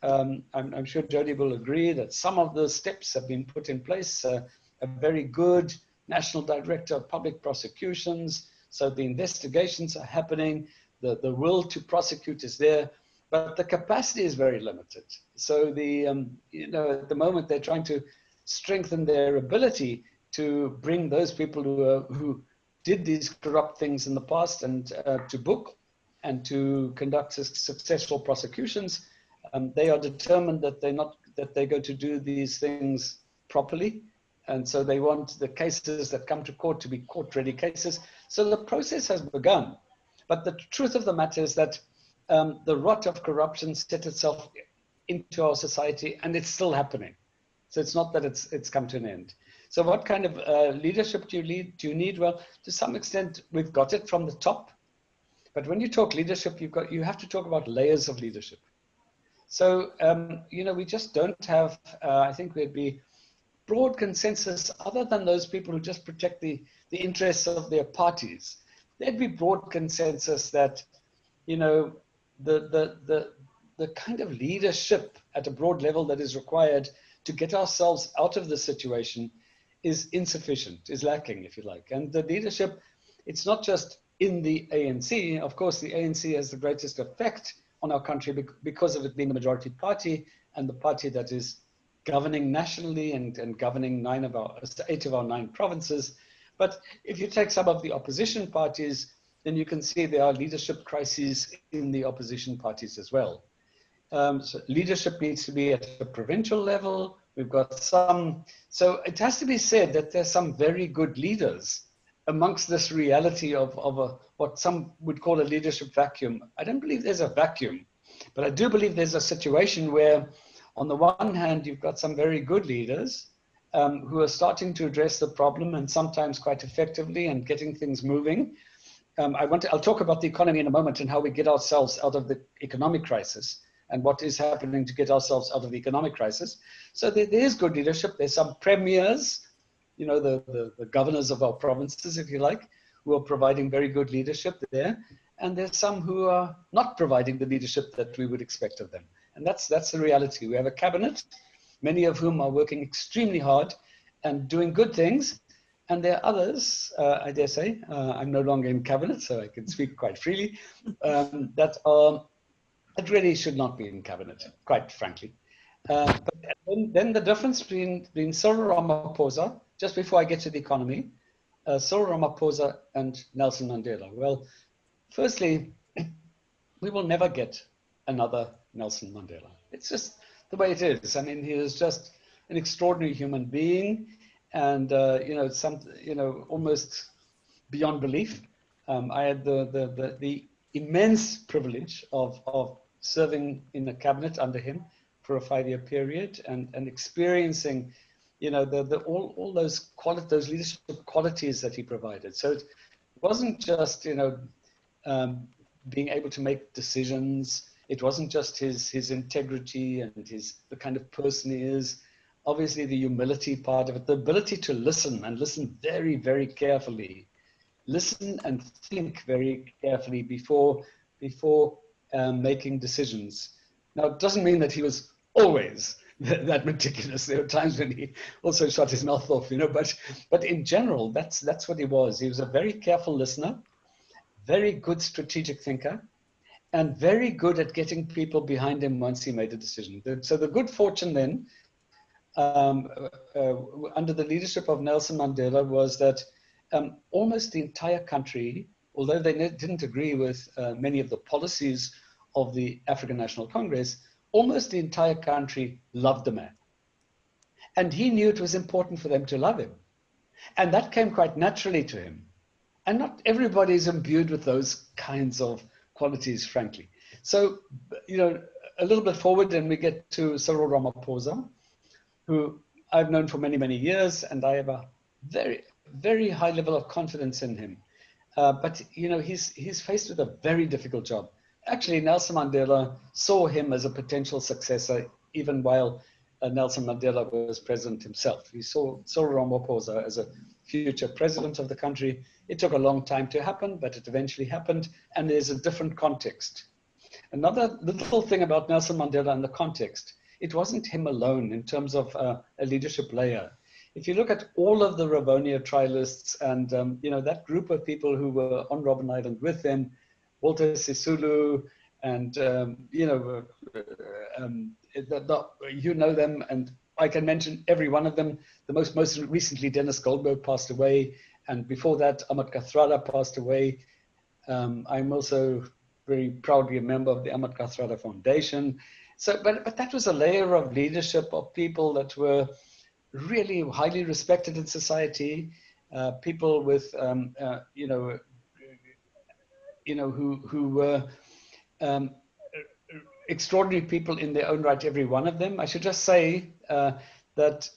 Um, I'm, I'm, sure Jody will agree that some of the steps have been put in place. Uh, a very good national director of public prosecutions. So the investigations are happening. The, the will to prosecute is there, but the capacity is very limited. So the, um, you know, at the moment they're trying to strengthen their ability to bring those people who, are, who did these corrupt things in the past and uh, to book and to conduct successful prosecutions. Um, they are determined that they're not that they're going to do these things properly and so they want the cases that come to court to be court ready cases. So the process has begun. But the truth of the matter is that um, the rot of corruption set itself into our society and it's still happening. So it's not that it's, it's come to an end. So what kind of uh, leadership do you, lead, do you need? Well, to some extent, we've got it from the top. But when you talk leadership, you've got, you have to talk about layers of leadership. So, um, you know, we just don't have, uh, I think we'd be broad consensus other than those people who just protect the, the interests of their parties. There'd be broad consensus that, you know, the, the, the, the kind of leadership at a broad level that is required to get ourselves out of the situation is insufficient, is lacking, if you like. And the leadership, it's not just in the ANC. Of course, the ANC has the greatest effect on our country because of it being the majority party and the party that is governing nationally and, and governing nine of our, eight of our nine provinces. But if you take some of the opposition parties, then you can see there are leadership crises in the opposition parties as well. Um, so leadership needs to be at a provincial level. We've got some, so it has to be said that there's some very good leaders amongst this reality of, of a, what some would call a leadership vacuum. I don't believe there's a vacuum, but I do believe there's a situation where on the one hand, you've got some very good leaders um, who are starting to address the problem and sometimes quite effectively and getting things moving. Um, I want to, I'll talk about the economy in a moment and how we get ourselves out of the economic crisis and what is happening to get ourselves out of the economic crisis. So there, there is good leadership. There's some premiers, you know, the, the, the governors of our provinces, if you like, who are providing very good leadership there. And there's some who are not providing the leadership that we would expect of them. And that's, that's the reality. We have a cabinet, many of whom are working extremely hard and doing good things. And there are others, uh, I dare say, uh, I'm no longer in cabinet, so I can speak quite freely, um, that, are, that really should not be in cabinet, quite frankly. Uh, but then, then, the difference between, between Cyril Ramaphosa, just before I get to the economy, uh, Cyril Ramaphosa and Nelson Mandela. Well, firstly, we will never get another Nelson Mandela. It's just the way it is. I mean, he is just an extraordinary human being, and uh, you know, some you know, almost beyond belief. Um, I had the, the the the immense privilege of of serving in the cabinet under him for a five-year period and and experiencing, you know, the the all all those quality those leadership qualities that he provided. So it wasn't just you know um, being able to make decisions it wasn't just his his integrity and his the kind of person he is obviously the humility part of it the ability to listen and listen very very carefully listen and think very carefully before before um, making decisions. Now, it doesn't mean that he was always that meticulous. There were times when he also shut his mouth off, you know, but, but in general, that's, that's what he was. He was a very careful listener, very good strategic thinker, and very good at getting people behind him once he made a decision. So the good fortune then, um, uh, under the leadership of Nelson Mandela, was that um, almost the entire country, although they didn't agree with uh, many of the policies of the African National Congress, almost the entire country loved the man. And he knew it was important for them to love him. And that came quite naturally to him. And not everybody is imbued with those kinds of qualities, frankly. So, you know, a little bit forward and we get to Cyril Ramaphosa, who I've known for many, many years, and I have a very, very high level of confidence in him. Uh, but, you know, he's, he's faced with a very difficult job. Actually, Nelson Mandela saw him as a potential successor, even while uh, Nelson Mandela was president himself. He saw Cyril Ramaphosa as a future president of the country. It took a long time to happen, but it eventually happened, and there's a different context. Another little thing about Nelson Mandela and the context, it wasn't him alone in terms of uh, a leadership layer. If you look at all of the Rivonia trialists and um, you know that group of people who were on Robben Island with him, Walter Sisulu, and um, you know, uh, um, the, the, you know them, and I can mention every one of them. The most most recently, Denis Goldberg passed away, and before that, Ahmed Kathrada passed away. Um, I'm also very proudly a member of the Ahmed Kathrada Foundation. So, but but that was a layer of leadership of people that were really highly respected in society, uh, people with um, uh, you know you know, who, who were um, extraordinary people in their own right, every one of them. I should just say uh, that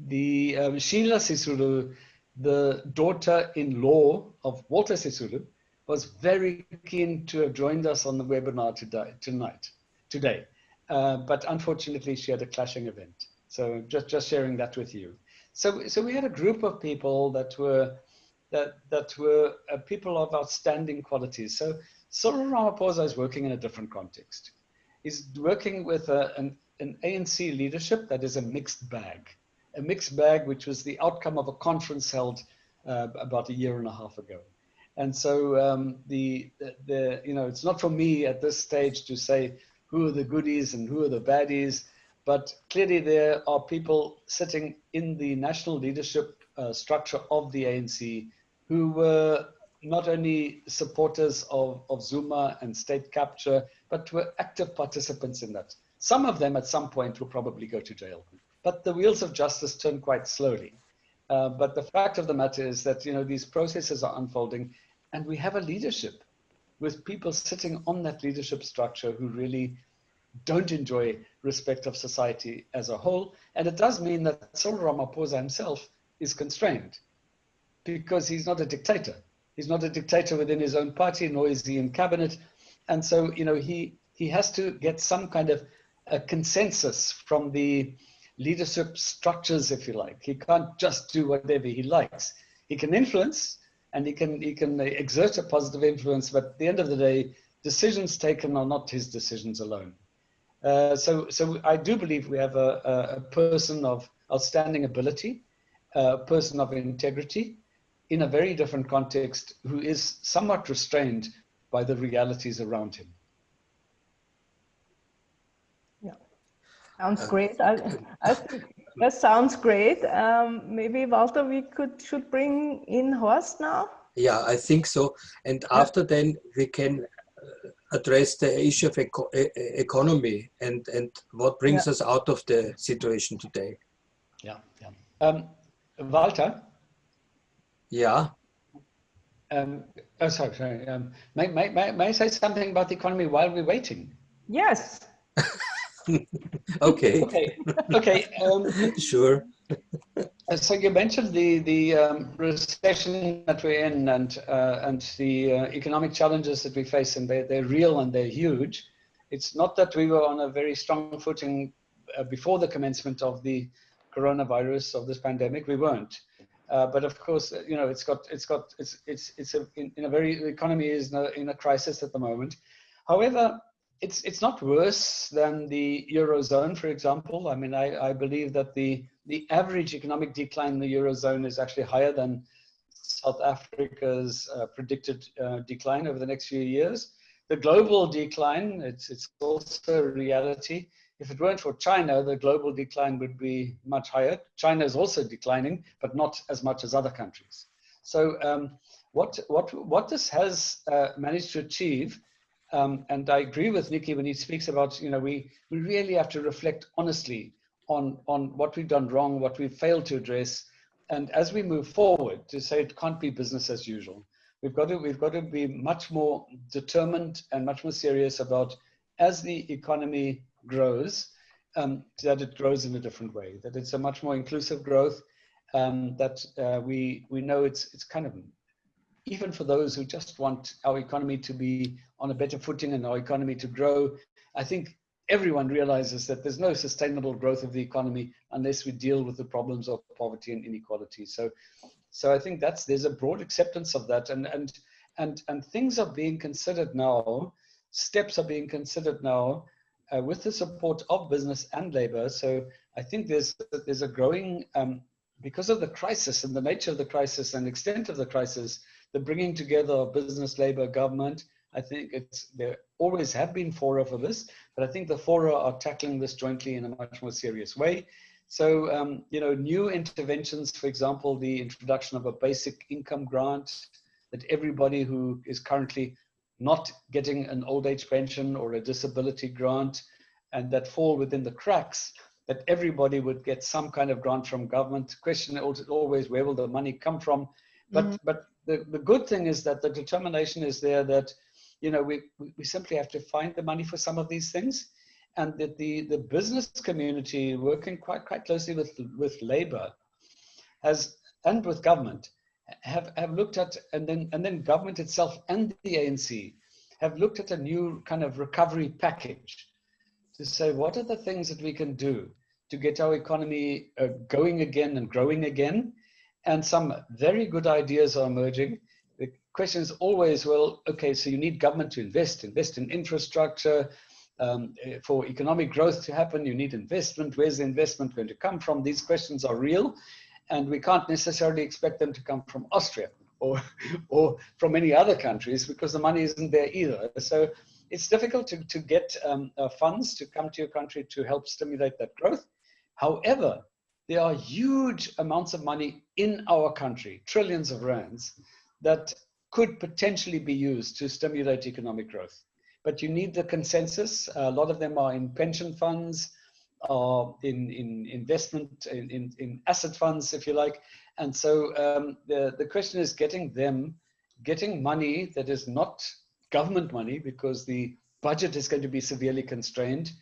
the um, Sheila Sisulu, the daughter-in-law of Walter Sisulu, was very keen to have joined us on the webinar today, tonight, today. Uh, but unfortunately, she had a clashing event. So just, just sharing that with you. So, so we had a group of people that were that, that were uh, people of outstanding qualities. So Cyril Ramaphosa is working in a different context. He's working with a, an, an ANC leadership that is a mixed bag, a mixed bag which was the outcome of a conference held uh, about a year and a half ago. And so um, the, the, the, you know, it's not for me at this stage to say who are the goodies and who are the baddies, but clearly there are people sitting in the national leadership uh, structure of the ANC who were not only supporters of, of Zuma and state capture, but were active participants in that. Some of them at some point will probably go to jail. But the wheels of justice turn quite slowly. Uh, but the fact of the matter is that you know these processes are unfolding and we have a leadership with people sitting on that leadership structure who really don't enjoy respect of society as a whole. And it does mean that Cyril Ramaphosa himself is constrained because he's not a dictator. He's not a dictator within his own party, nor is he in cabinet. And so, you know, he, he has to get some kind of a consensus from the leadership structures, if you like. He can't just do whatever he likes. He can influence and he can, he can exert a positive influence, but at the end of the day, decisions taken are not his decisions alone. Uh, so, so I do believe we have a, a, person of outstanding ability, a person of integrity, in a very different context who is somewhat restrained by the realities around him. Yeah, sounds uh, great. I, I think that sounds great. Um, maybe Walter, we could should bring in Horst now. Yeah, I think so. And yeah. after then we can uh, address the issue of eco economy and and what brings yeah. us out of the situation today. Yeah, yeah. Um, Walter, yeah. Um, oh, sorry, sorry. Um, may, may, may, may I say something about the economy while we're waiting? Yes. okay. okay. Okay. Um, sure. Uh, so you mentioned the the um, recession that we're in and uh, and the uh, economic challenges that we face, and they're, they're real and they're huge. It's not that we were on a very strong footing uh, before the commencement of the coronavirus of this pandemic. We weren't. Uh, but of course, uh, you know, it's got, it's got, it's, it's, it's a, in, in a very, the economy is in a, in a crisis at the moment. However, it's it's not worse than the eurozone, for example. I mean, I, I believe that the the average economic decline in the eurozone is actually higher than South Africa's uh, predicted uh, decline over the next few years. The global decline, it's it's also reality. If it weren't for China, the global decline would be much higher. China is also declining, but not as much as other countries. So um, what what what this has uh, managed to achieve um, and I agree with Nikki when he speaks about, you know, we, we really have to reflect honestly on, on what we've done wrong, what we've failed to address. And as we move forward to say it can't be business as usual, we've got to, we've got to be much more determined and much more serious about as the economy grows, um, that it grows in a different way, that it's a much more inclusive growth, um, that uh, we, we know it's, it's kind of even for those who just want our economy to be on a better footing and our economy to grow, I think everyone realizes that there's no sustainable growth of the economy unless we deal with the problems of poverty and inequality. So, so I think that's there's a broad acceptance of that, and and and and things are being considered now. Steps are being considered now uh, with the support of business and labor. So I think there's there's a growing um, because of the crisis and the nature of the crisis and extent of the crisis the bringing together of business, labor, government. I think it's there always have been fora for this, but I think the fora are tackling this jointly in a much more serious way. So, um, you know, new interventions, for example, the introduction of a basic income grant that everybody who is currently not getting an old age pension or a disability grant and that fall within the cracks, that everybody would get some kind of grant from government. The question always, where will the money come from? But, mm -hmm. but the, the good thing is that the determination is there that, you know, we, we simply have to find the money for some of these things and that the, the business community working quite, quite closely with, with labor has, and with government, have, have looked at, and then, and then government itself and the ANC have looked at a new kind of recovery package to say, what are the things that we can do to get our economy uh, going again and growing again? and some very good ideas are emerging. The question is always, well, okay, so you need government to invest, invest in infrastructure. Um, for economic growth to happen, you need investment. Where's the investment going to come from? These questions are real, and we can't necessarily expect them to come from Austria or, or from any other countries because the money isn't there either. So it's difficult to, to get um, uh, funds to come to your country to help stimulate that growth. However, there are huge amounts of money in our country, trillions of rands, that could potentially be used to stimulate economic growth. But you need the consensus. A lot of them are in pension funds, or in, in investment, in, in, in asset funds, if you like. And so um, the, the question is getting them, getting money that is not government money because the budget is going to be severely constrained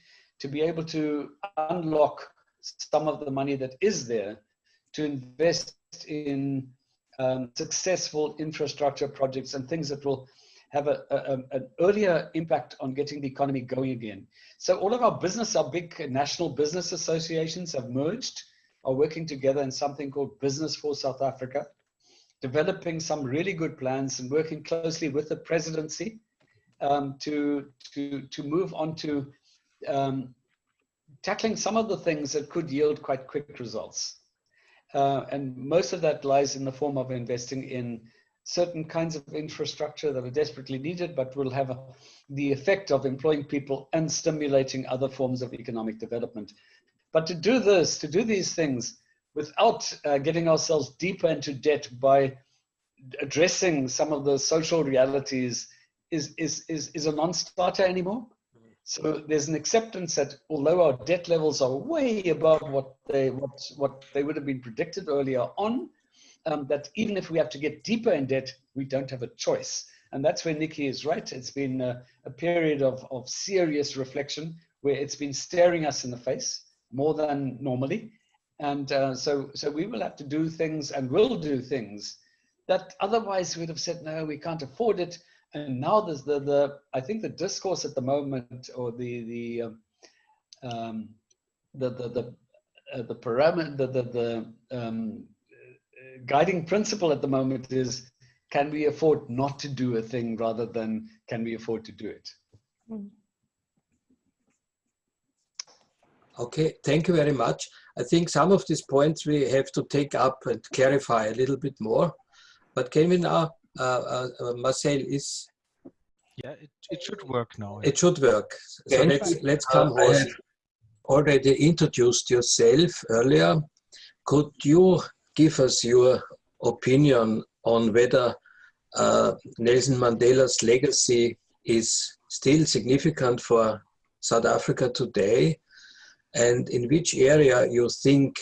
to be able to unlock some of the money that is there to invest in um, successful infrastructure projects and things that will have a, a, an earlier impact on getting the economy going again. So all of our business, our big national business associations have merged, are working together in something called Business for South Africa, developing some really good plans and working closely with the presidency um, to, to, to move on to um, tackling some of the things that could yield quite quick results. Uh, and most of that lies in the form of investing in certain kinds of infrastructure that are desperately needed, but will have a, the effect of employing people and stimulating other forms of economic development. But to do this, to do these things without uh, getting ourselves deeper into debt by addressing some of the social realities is, is, is, is a non-starter anymore. So there's an acceptance that although our debt levels are way above what they what what they would have been predicted earlier on, um, that even if we have to get deeper in debt, we don't have a choice. And that's where Nicky is right. It's been a, a period of, of serious reflection where it's been staring us in the face more than normally. And uh, so, so we will have to do things and will do things that otherwise we'd have said, no, we can't afford it and now there's the the I think the discourse at the moment or the the um, um the the the uh, the parameter the the, the um, guiding principle at the moment is can we afford not to do a thing rather than can we afford to do it Okay, thank you very much. I think some of these points we have to take up and clarify a little bit more. But can we now, uh, uh, Marcel is... Yeah, it, it should work now. It should work. So let's, let's come uh, on. already introduced yourself earlier. Could you give us your opinion on whether uh, Nelson Mandela's legacy is still significant for South Africa today and in which area you think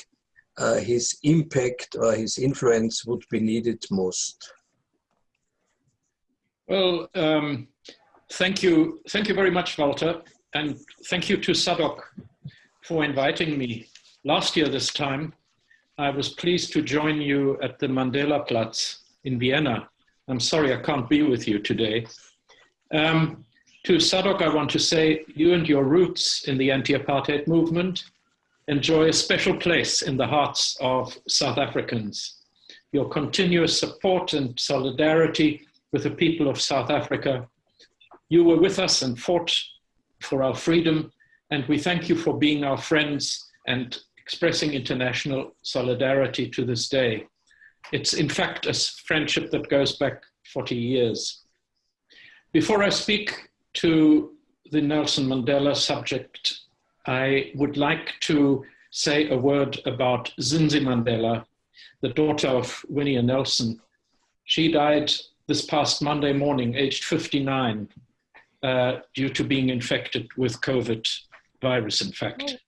uh, his impact or his influence would be needed most? Well, um, thank you. Thank you very much, Walter. And thank you to SADOCC for inviting me. Last year this time, I was pleased to join you at the Mandela Platz in Vienna. I'm sorry I can't be with you today. Um, to SADOCC, I want to say you and your roots in the anti-apartheid movement enjoy a special place in the hearts of South Africans. Your continuous support and solidarity with the people of South Africa. You were with us and fought for our freedom, and we thank you for being our friends and expressing international solidarity to this day. It's in fact a friendship that goes back 40 years. Before I speak to the Nelson Mandela subject, I would like to say a word about Zinzi Mandela, the daughter of Winnie and Nelson. She died this past Monday morning, aged 59, uh, due to being infected with COVID virus, in fact.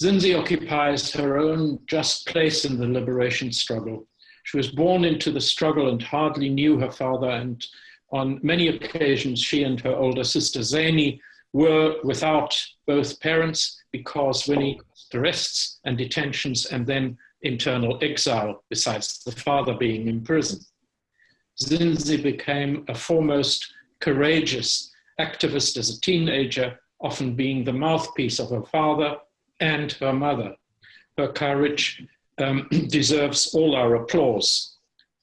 Zinzi occupies her own just place in the liberation struggle. She was born into the struggle and hardly knew her father and on many occasions, she and her older sister Zani were without both parents because Winnie arrests and detentions and then internal exile, besides the father being in prison. Zinzi became a foremost courageous activist as a teenager, often being the mouthpiece of her father and her mother. Her courage um, deserves all our applause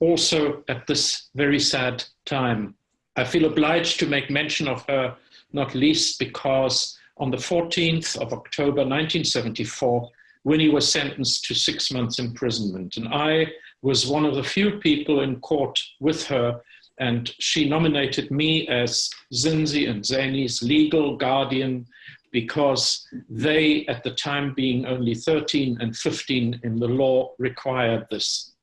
also at this very sad time. I feel obliged to make mention of her, not least because on the 14th of October 1974, Winnie was sentenced to six months imprisonment. And I was one of the few people in court with her, and she nominated me as Zinzi and Zani's legal guardian because they, at the time being only 13 and 15 in the law, required this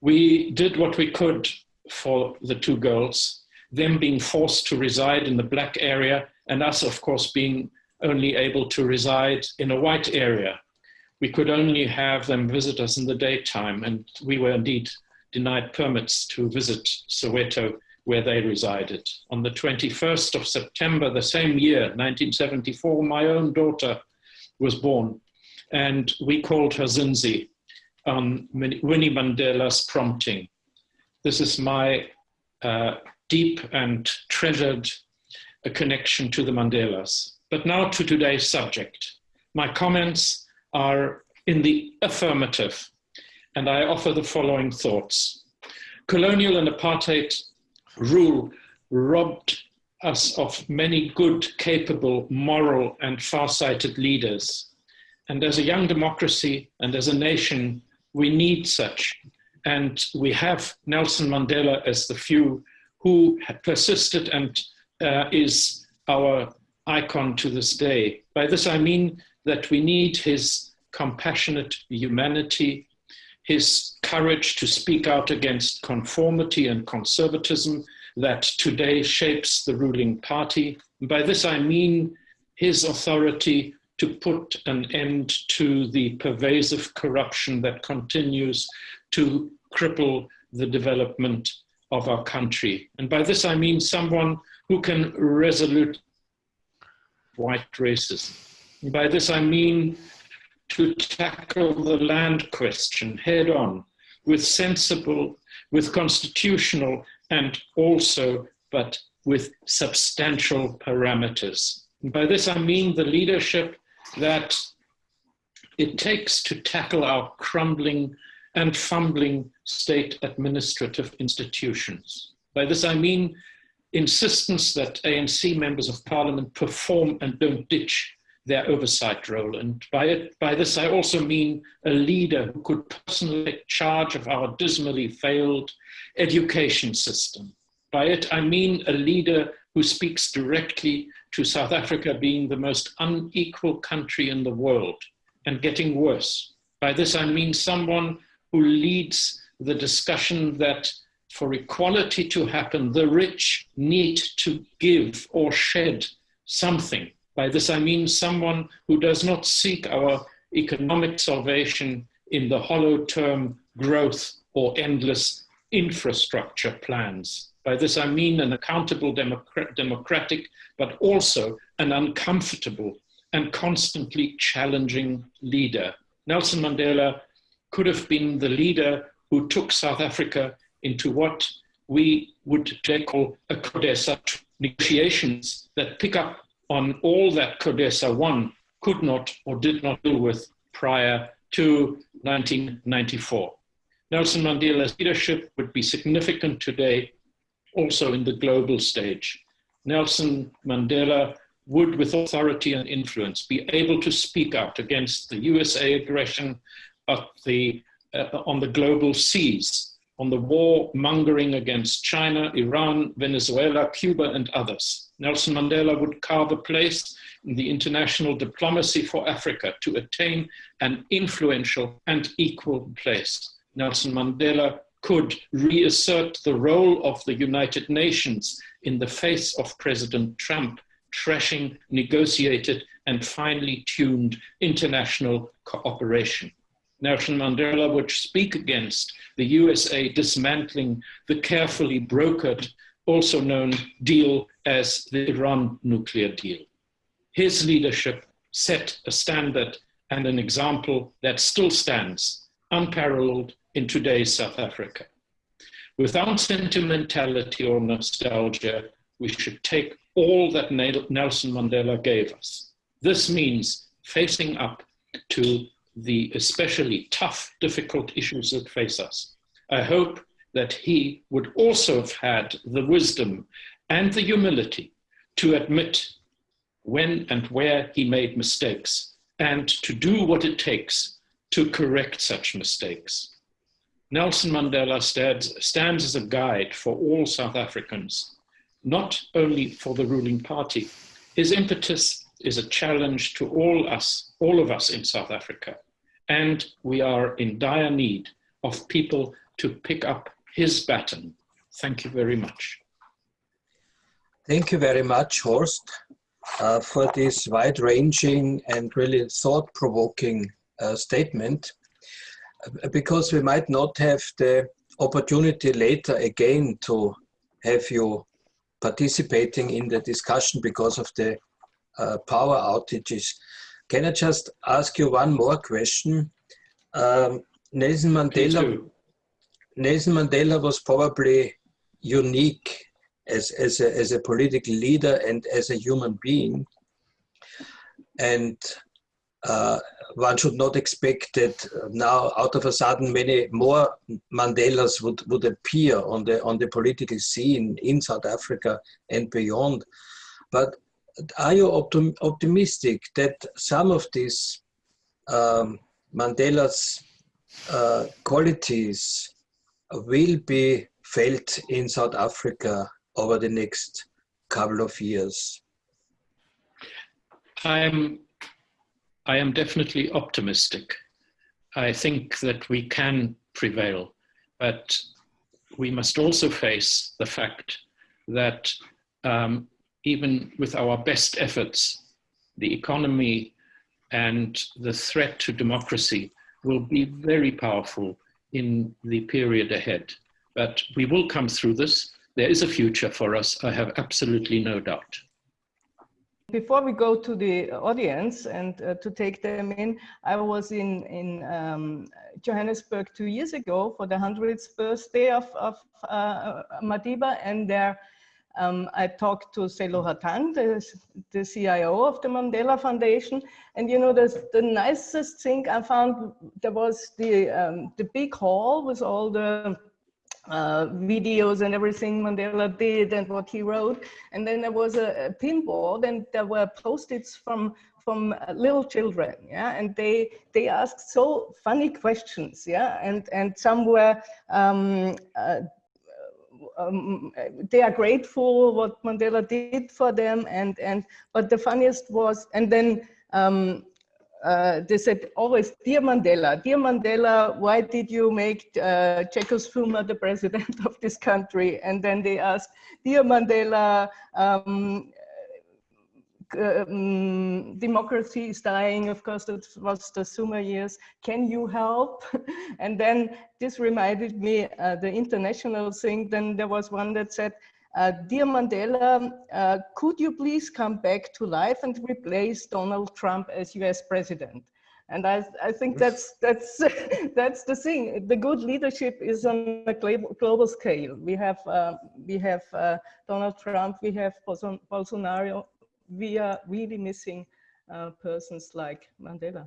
we did what we could for the two girls, them being forced to reside in the black area and us, of course, being only able to reside in a white area. We could only have them visit us in the daytime and we were indeed denied permits to visit Soweto where they resided. On the 21st of September, the same year, 1974, my own daughter was born and we called her Zinzi on Winnie Mandela's prompting. This is my uh, deep and treasured uh, connection to the Mandelas. But now to today's subject. My comments are in the affirmative, and I offer the following thoughts. Colonial and apartheid rule robbed us of many good, capable, moral, and far-sighted leaders. And as a young democracy and as a nation, we need such. And we have Nelson Mandela as the few who persisted and uh, is our icon to this day. By this I mean that we need his compassionate humanity, his courage to speak out against conformity and conservatism that today shapes the ruling party. by this I mean his authority to put an end to the pervasive corruption that continues to cripple the development of our country. And by this I mean someone who can resolute white racism. By this I mean to tackle the land question head on with sensible, with constitutional and also, but with substantial parameters. And by this I mean the leadership that it takes to tackle our crumbling and fumbling state administrative institutions. By this I mean insistence that ANC members of parliament perform and don't ditch their oversight role. And by, it, by this, I also mean a leader who could personally take charge of our dismally failed education system. By it, I mean a leader who speaks directly to South Africa being the most unequal country in the world and getting worse. By this, I mean someone who leads the discussion that for equality to happen, the rich need to give or shed something. By this, I mean someone who does not seek our economic salvation in the hollow term growth or endless infrastructure plans. By this, I mean an accountable democratic, but also an uncomfortable and constantly challenging leader. Nelson Mandela could have been the leader who took South Africa into what we would today call a CODESA negotiations that pick up on all that CODESA 1 could not or did not deal with prior to 1994. Nelson Mandela's leadership would be significant today also in the global stage. Nelson Mandela would, with authority and influence, be able to speak out against the USA aggression the, uh, on the global seas, on the war mongering against China, Iran, Venezuela, Cuba, and others. Nelson Mandela would carve a place in the international diplomacy for Africa to attain an influential and equal place. Nelson Mandela could reassert the role of the United Nations in the face of President Trump trashing negotiated and finely tuned international cooperation. Nelson Mandela would speak against the USA dismantling the carefully brokered, also known deal as the Iran nuclear deal. His leadership set a standard and an example that still stands unparalleled in today's South Africa. Without sentimentality or nostalgia, we should take all that Nelson Mandela gave us. This means facing up to the especially tough, difficult issues that face us. I hope that he would also have had the wisdom and the humility to admit when and where he made mistakes and to do what it takes to correct such mistakes. Nelson Mandela stands, stands as a guide for all South Africans, not only for the ruling party. His impetus is a challenge to all us, all of us in South Africa. And we are in dire need of people to pick up his baton. Thank you very much. Thank you very much, Horst, uh, for this wide-ranging and really thought-provoking uh, statement because we might not have the opportunity later again to have you participating in the discussion because of the uh, power outages. Can I just ask you one more question? Um, Nelson Mandela. Nelson Mandela was probably unique as, as, a, as a political leader and as a human being. And uh, one should not expect that now out of a sudden many more Mandelas would, would appear on the, on the political scene in South Africa and beyond. But are you optim optimistic that some of these um, Mandela's uh, qualities will be felt in South Africa over the next couple of years? I'm I am definitely optimistic. I think that we can prevail, but we must also face the fact that um, even with our best efforts, the economy and the threat to democracy will be very powerful in the period ahead. But we will come through this. There is a future for us, I have absolutely no doubt. Before we go to the audience and uh, to take them in, I was in, in um, Johannesburg two years ago for the 100th birthday of, of uh, Madiba and there um, I talked to Sello Hatang, the, the CIO of the Mandela Foundation. And you know, the, the nicest thing I found, there was the, um, the big hall with all the uh, videos and everything Mandela did and what he wrote. And then there was a, a pinboard and there were post-its from from uh, little children, yeah, and they they asked so funny questions, yeah, and and some were um, uh, um, they are grateful what Mandela did for them, and and but the funniest was, and then um, uh, they said always, dear Mandela, dear Mandela, why did you make uh, Jacob Zuma the president of this country? And then they asked, dear Mandela, um, um, democracy is dying. Of course, that was the Zuma years. Can you help? and then this reminded me uh, the international thing. Then there was one that said, uh, Dear Mandela, uh, could you please come back to life and replace Donald Trump as US president? And I, I think that's, that's, that's the thing. The good leadership is on a global scale. We have, uh, we have uh, Donald Trump, we have Bolsonaro. We are really missing uh, persons like Mandela.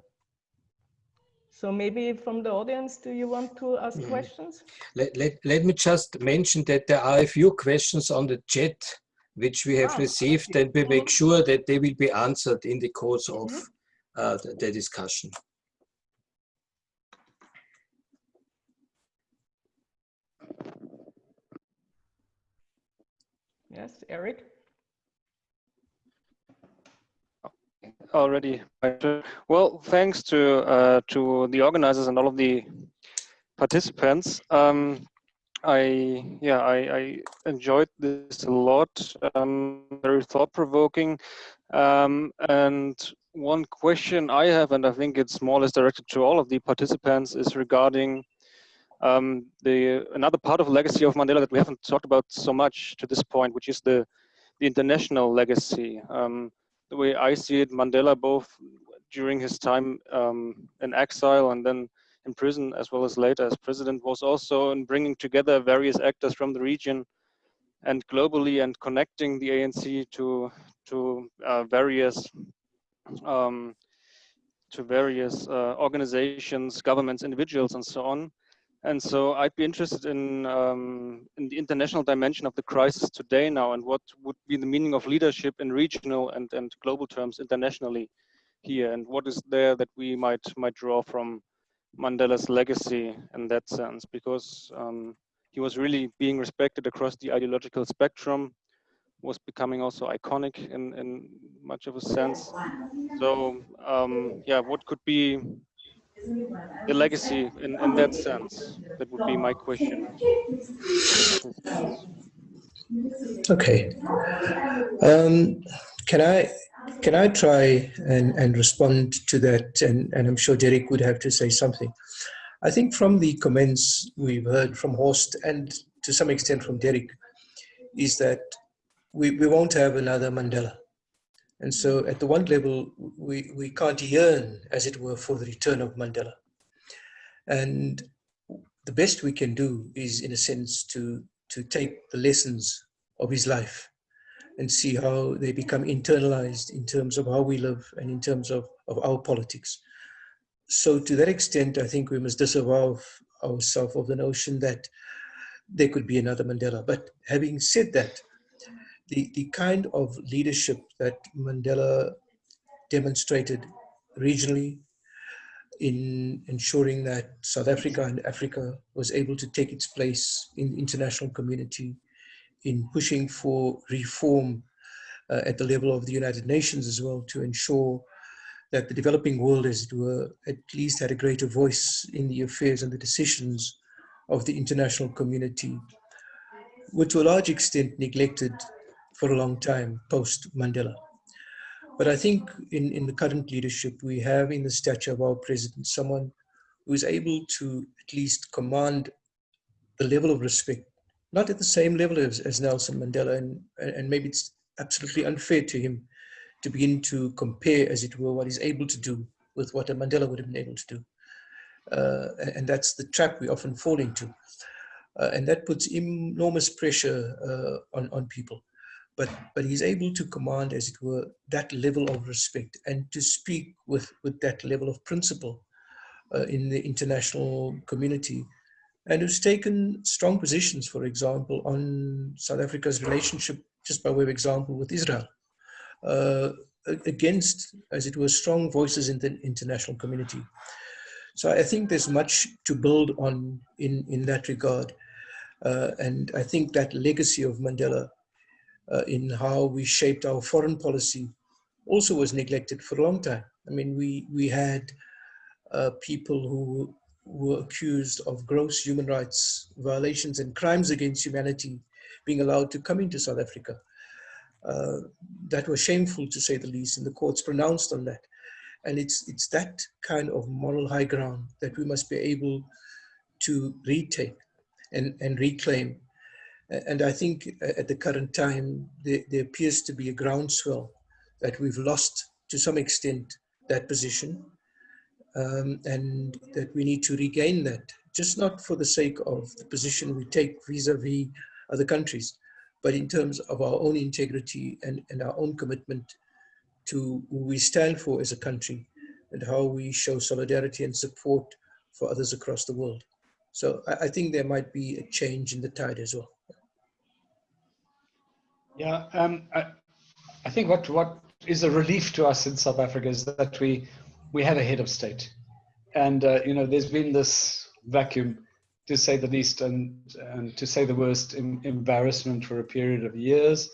So maybe from the audience, do you want to ask mm. questions? Let, let, let me just mention that there are a few questions on the chat which we have ah, received and we make sure that they will be answered in the course of mm -hmm. uh, the, the discussion. Yes, Eric? Already. Well, thanks to uh, to the organizers and all of the participants. Um, I yeah I, I, enjoyed this a lot. Um, very thought provoking. Um, and one question I have, and I think it's more or less directed to all of the participants, is regarding um, the another part of legacy of Mandela that we haven't talked about so much to this point, which is the the international legacy. Um, the way I see it, Mandela both during his time um, in exile and then in prison, as well as later as president, was also in bringing together various actors from the region and globally and connecting the ANC to to uh, various um, to various uh, organizations, governments, individuals, and so on. And so I'd be interested in, um, in the international dimension of the crisis today now and what would be the meaning of leadership in regional and, and global terms internationally here and what is there that we might might draw from Mandela's legacy in that sense because um, he was really being respected across the ideological spectrum was becoming also iconic in, in much of a sense. So um, yeah, what could be the legacy in, in that sense? That would be my question. Okay. Um, can I can I try and, and respond to that? And, and I'm sure Derek would have to say something. I think from the comments we've heard from Horst and to some extent from Derek, is that we, we won't have another Mandela. And so at the one level, we, we can't yearn, as it were, for the return of Mandela. And the best we can do is, in a sense, to, to take the lessons of his life and see how they become internalized in terms of how we live and in terms of, of our politics. So to that extent, I think we must disavow ourselves of the notion that there could be another Mandela. But having said that, the, the kind of leadership that Mandela demonstrated regionally in ensuring that South Africa and Africa was able to take its place in the international community, in pushing for reform uh, at the level of the United Nations as well to ensure that the developing world, as it were, at least had a greater voice in the affairs and the decisions of the international community, were to a large extent neglected for a long time post Mandela. But I think in, in the current leadership, we have in the stature of our president someone who is able to at least command the level of respect, not at the same level as, as Nelson Mandela, and, and maybe it's absolutely unfair to him to begin to compare, as it were, what he's able to do with what a Mandela would have been able to do. Uh, and that's the trap we often fall into. Uh, and that puts enormous pressure uh, on, on people but but he's able to command, as it were, that level of respect and to speak with with that level of principle uh, in the international community and who's taken strong positions, for example, on South Africa's relationship, just by way of example, with Israel, uh, against, as it were, strong voices in the international community. So I think there's much to build on in, in that regard. Uh, and I think that legacy of Mandela uh, in how we shaped our foreign policy also was neglected for a long time. I mean, we, we had uh, people who were accused of gross human rights violations and crimes against humanity being allowed to come into South Africa. Uh, that was shameful to say the least, and the courts pronounced on that. And it's, it's that kind of moral high ground that we must be able to retake and, and reclaim. And I think at the current time, there, there appears to be a groundswell that we've lost to some extent that position um, and that we need to regain that, just not for the sake of the position we take vis-a-vis -vis other countries, but in terms of our own integrity and, and our own commitment to who we stand for as a country and how we show solidarity and support for others across the world. So I, I think there might be a change in the tide as well. Yeah, um, I, I think what, what is a relief to us in South Africa is that we, we have a head of state. And, uh, you know, there's been this vacuum to say the least, and, and to say the worst, embarrassment for a period of years.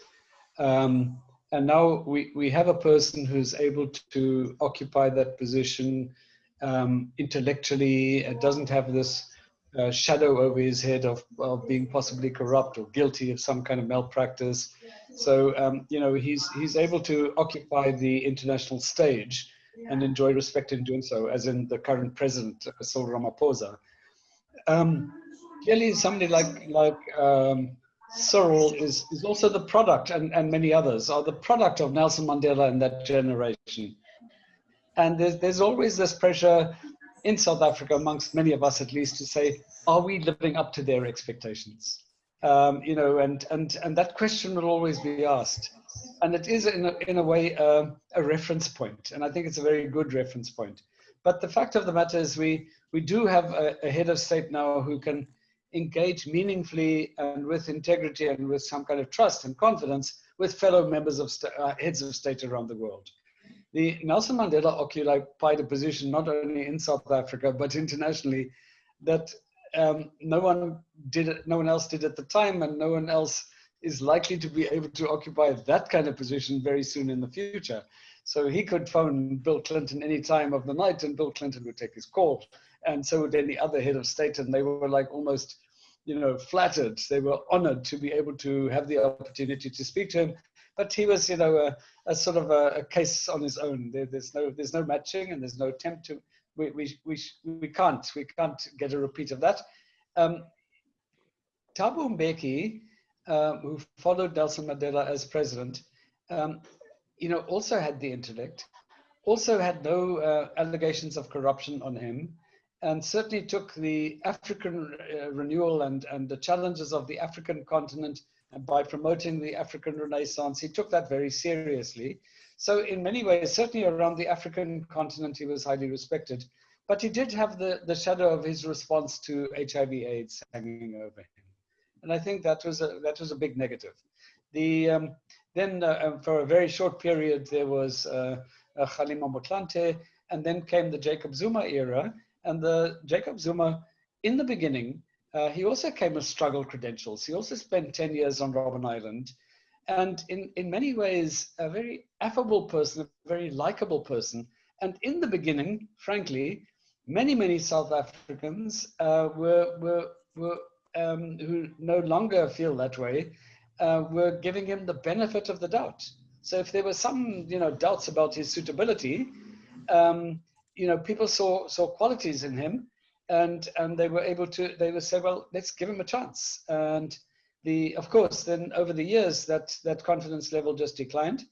Um, and now we, we have a person who's able to occupy that position um, intellectually, it doesn't have this shadow over his head of, of being possibly corrupt or guilty of some kind of malpractice. So, um, you know, he's, he's able to occupy the international stage and enjoy respect in doing so, as in the current president, Cyril Ramaphosa um, clearly somebody like like um, Cyril is is also the product, and and many others are the product of Nelson Mandela and that generation. And there's there's always this pressure in South Africa, amongst many of us at least, to say, are we living up to their expectations? Um, you know, and and and that question will always be asked, and it is in a, in a way uh, a reference point, and I think it's a very good reference point. But the fact of the matter is, we we do have a, a head of state now who can engage meaningfully and with integrity and with some kind of trust and confidence with fellow members of uh, heads of state around the world. The Nelson Mandela occupied a position not only in South Africa but internationally that um, no one did no one else did at the time, and no one else is likely to be able to occupy that kind of position very soon in the future. So he could phone Bill Clinton any time of the night, and Bill Clinton would take his call and so would any other head of state. And they were like almost, you know, flattered. They were honored to be able to have the opportunity to speak to him. But he was, you know, a, a sort of a, a, case on his own. There, there's no, there's no matching, and there's no attempt to. We, we, we, we can't, we can't get a repeat of that. Um, Thabo Mbeki, uh, who followed Nelson Mandela as president, um, you know, also had the intellect, also had no uh, allegations of corruption on him, and certainly took the African uh, renewal and, and the challenges of the African continent and by promoting the African Renaissance, he took that very seriously. So in many ways, certainly around the African continent, he was highly respected. But he did have the, the shadow of his response to HIV AIDS hanging over him. And I think that was a, that was a big negative. The, um, then uh, um, for a very short period, there was uh, uh, Kgalema Motlanthe, and then came the Jacob Zuma era, and the Jacob Zuma, in the beginning, uh, he also came with struggle credentials. He also spent 10 years on Robben Island. And in, in many ways, a very affable person, a very likable person. And in the beginning, frankly, many, many South Africans uh, were, were, were um, who no longer feel that way, uh, were giving him the benefit of the doubt. So if there were some, you know, doubts about his suitability, um, you know, people saw saw qualities in him, and and they were able to they would say, well, let's give him a chance. And the of course, then over the years, that that confidence level just declined,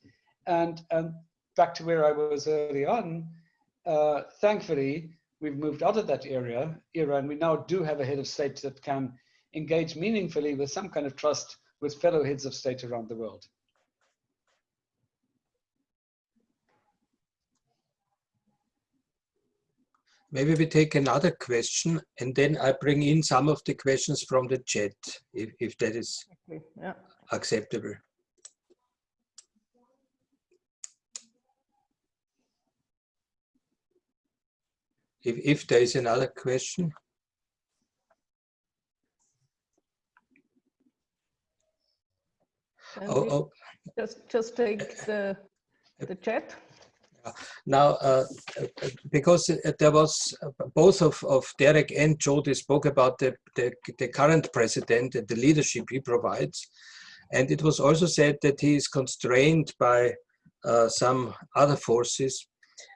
and and back to where I was early on. Uh, thankfully, we've moved out of that area era, and we now do have a head of state that can engage meaningfully with some kind of trust with fellow heads of state around the world. Maybe we take another question and then I bring in some of the questions from the chat, if, if that is Okay, yeah. acceptable. If, if there is another question. Oh, oh, Just, just take the, uh, the chat. Now, uh, because there was both of, of Derek and Jody spoke about the, the, the current president and the leadership he provides. And it was also said that he is constrained by uh, some other forces.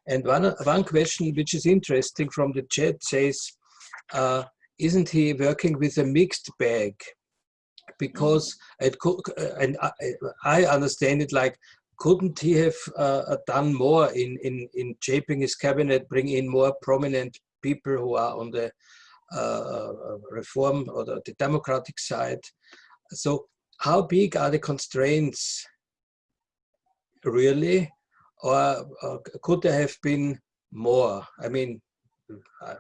And one, one question which is interesting from the chat says, uh, isn't he working with a mixed bag? Because it could, and I, I understand it like couldn't he have uh, done more in, in, in shaping his cabinet, bring in more prominent people who are on the uh, reform or the, the, democratic side? So how big are the constraints really? Or, or could there have been more? I mean, I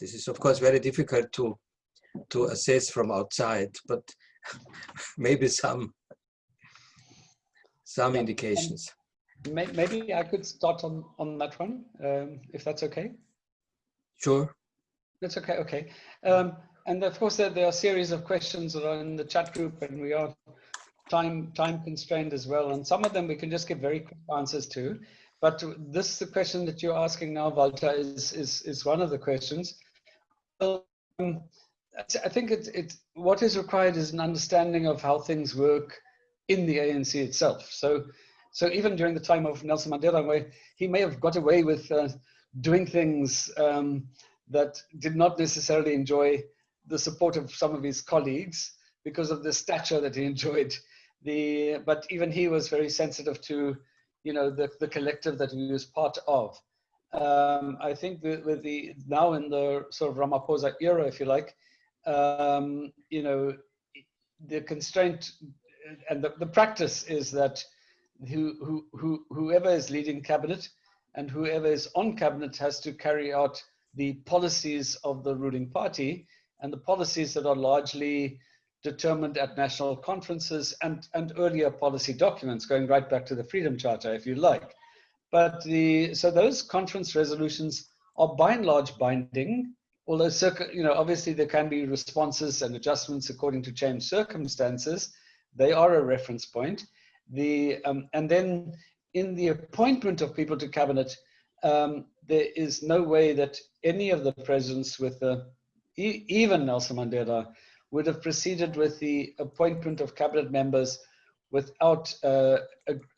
this is of course very difficult to, to assess from outside, but maybe some some yeah. indications. Maybe I could start on, on that one, um, if that's okay. Sure. That's okay, okay. Um, and of course, there, there, are a series of questions that are in the chat group and we are time time constrained as well. And some of them we can just give very quick answers to. But this is the question that you're asking now, Walter, is, is, is one of the questions. Um, I think it's, it's, what is required is an understanding of how things work in the ANC itself. So, so even during the time of Nelson Mandela, where he may have got away with uh, doing things um, that did not necessarily enjoy the support of some of his colleagues because of the stature that he enjoyed. The, but even he was very sensitive to, you know, the, the collective that he was part of. Um, I think with the now in the sort of Ramaphosa era, if you like, um, you know, the constraint and the, the practice is that who, who, who, whoever is leading cabinet and whoever is on cabinet has to carry out the policies of the ruling party and the policies that are largely determined at national conferences and, and earlier policy documents going right back to the Freedom Charter, if you like. But the, so those conference resolutions are by and large binding, although you know, obviously there can be responses and adjustments according to changed circumstances, they are a reference point. The, um, and then in the appointment of people to cabinet, um, there is no way that any of the presidents with the, e even Nelson Mandela, would have proceeded with the appointment of cabinet members without uh,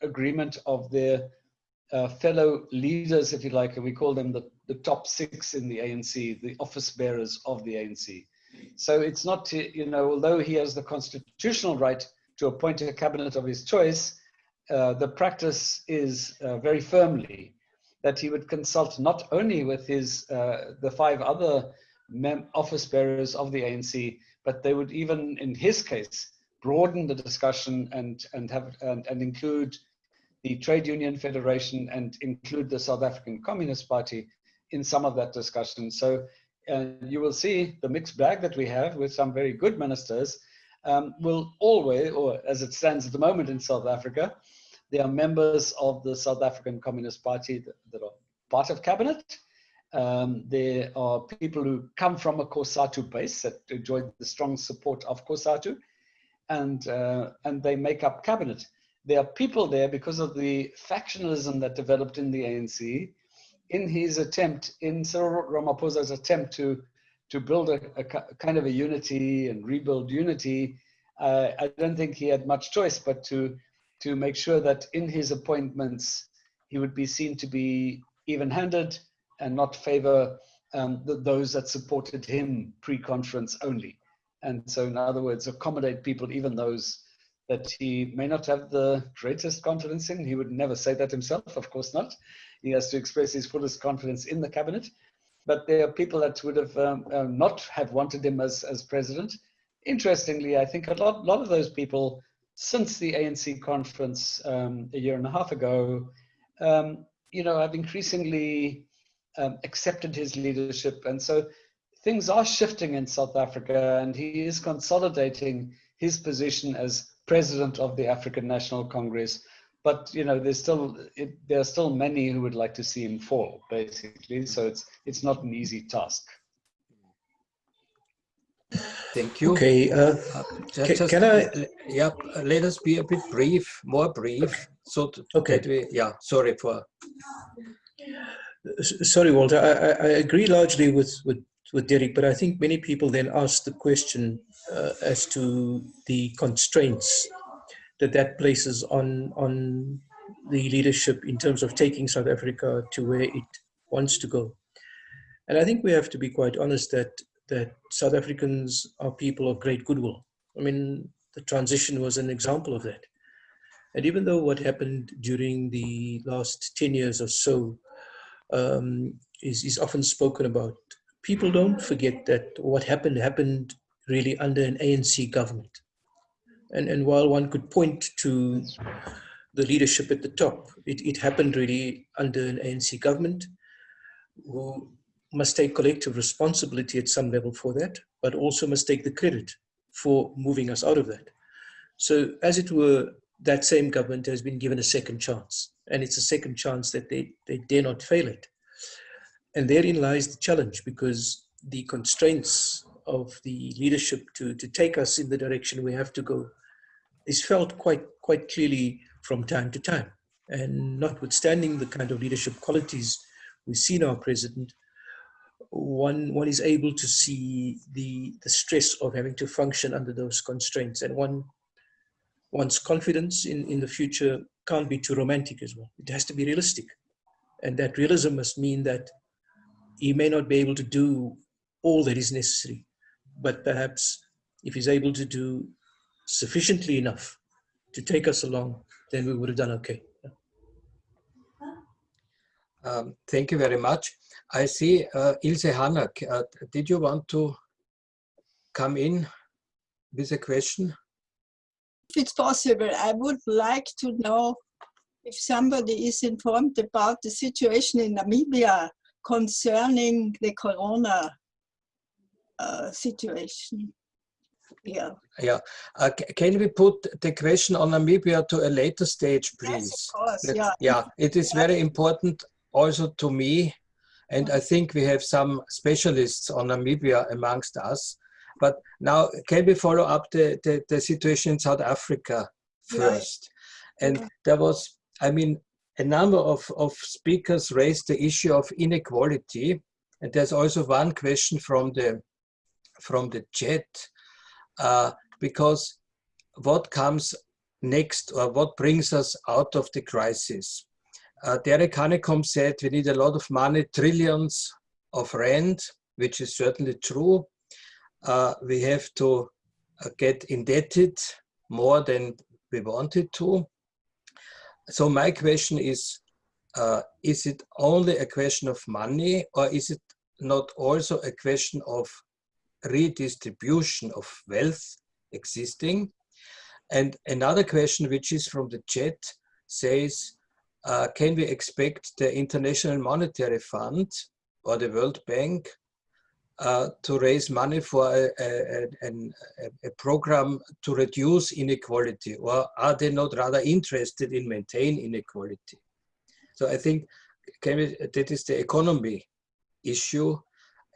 agreement of their uh, fellow leaders, if you like, and we call them the, the top six in the ANC, the office bearers of the ANC. So it's not, you know, although he has the constitutional right to appoint a cabinet of his choice, uh, the practice is uh, very firmly that he would consult not only with his uh, the five other office bearers of the ANC, but they would even, in his case, broaden the discussion and and have and, and include the Trade Union Federation and include the South African Communist Party in some of that discussion. So uh, you will see the mixed bag that we have with some very good ministers um, will always, or as it stands at the moment in South Africa, they are members of the South African Communist Party that, that are part of cabinet. Um, there are people who come from a COSATU base that enjoy the strong support of COSATU, and, uh, and they make up cabinet. There are people there because of the factionalism that developed in the ANC in his attempt, in Cyril Ramaphosa's attempt to to build a, a, kind of a unity and rebuild unity, uh, I don't think he had much choice but to to make sure that in his appointments he would be seen to be even-handed and not favor um, the, those that supported him pre-conference only. And so, in other words, accommodate people, even those that he may not have the greatest confidence in. He would never say that himself, of course not. He has to express his fullest confidence in the cabinet but there are people that would have um, uh, not have wanted him as, as president. Interestingly, I think a lot, lot of those people since the ANC conference um, a year and a half ago, um, you know, have increasingly um, accepted his leadership. And so things are shifting in South Africa and he is consolidating his position as president of the African National Congress. But you know, there's still it, there are still many who would like to see him fall, basically. So it's it's not an easy task. Thank you. Okay. Uh, Uh, just, can I- uh, Yeah, uh, let us be a bit brief, more brief. So t- Okay. that we, yeah, sorry for. Sorry, Walter. I, I, I agree largely with, with, with Derek, but I think many people then ask the question uh, as to the constraints that that places on on the leadership in terms of taking South Africa to where it wants to go. And I think we have to be quite honest that that South Africans are people of great goodwill. I mean, the transition was an example of that. And even though what happened during the last 10 years or so um, is, is often spoken about. People don't forget that what happened happened really under an ANC government. And, and while one could point to the leadership at the top, it, it happened really under an ANC government who must take collective responsibility at some level for that, but also must take the credit for moving us out of that. So as it were, that same government has been given a second chance and it's a second chance that they, they dare not fail it. And therein lies the challenge because the constraints of the leadership to, to take us in the direction we have to go is felt quite, quite clearly from time to time. And notwithstanding the kind of leadership qualities we see in our president, one, one is able to see the, the stress of having to function under those constraints. And one, one's confidence in, in the future can't be too romantic as well. It has to be realistic. And that realism must mean that he may not be able to do all that is necessary, but perhaps if he's able to do sufficiently enough to take us along, then we would have done okay. Um, thank you very much. I see uh, Ilse Hanak. Uh, did you want to come in with a question? if it's possible, I would like to know if somebody is informed about the situation in Namibia concerning the corona uh, situation. Yeah. Yeah. Uh, can we put the question on Namibia to a later stage, please? Yes, of course. Yeah. yeah, it is very important also to me, and I think we have some specialists on Namibia amongst us. But now, can we follow up the, the, the situation in South Africa first? And Yeah. there was, I mean, a number of, of speakers raised the issue of inequality. And there's also one question from the, from the chat, uh, because what comes next or what brings us out of the crisis? Uh, Derek Hanekom said we need a lot of money, trillions of rand, which is certainly true. Uh, we have to uh, get indebted more than we wanted to. So my question is, uh, is it only a question of money or is it not also a question of redistribution of wealth existing? And another question, which is from the chat, says, uh, can we expect the International Monetary Fund or the World Bank uh, to raise money for a, a, a, a, program to reduce inequality, or are they not rather interested in maintain inequality? So I think we, that is the economy issue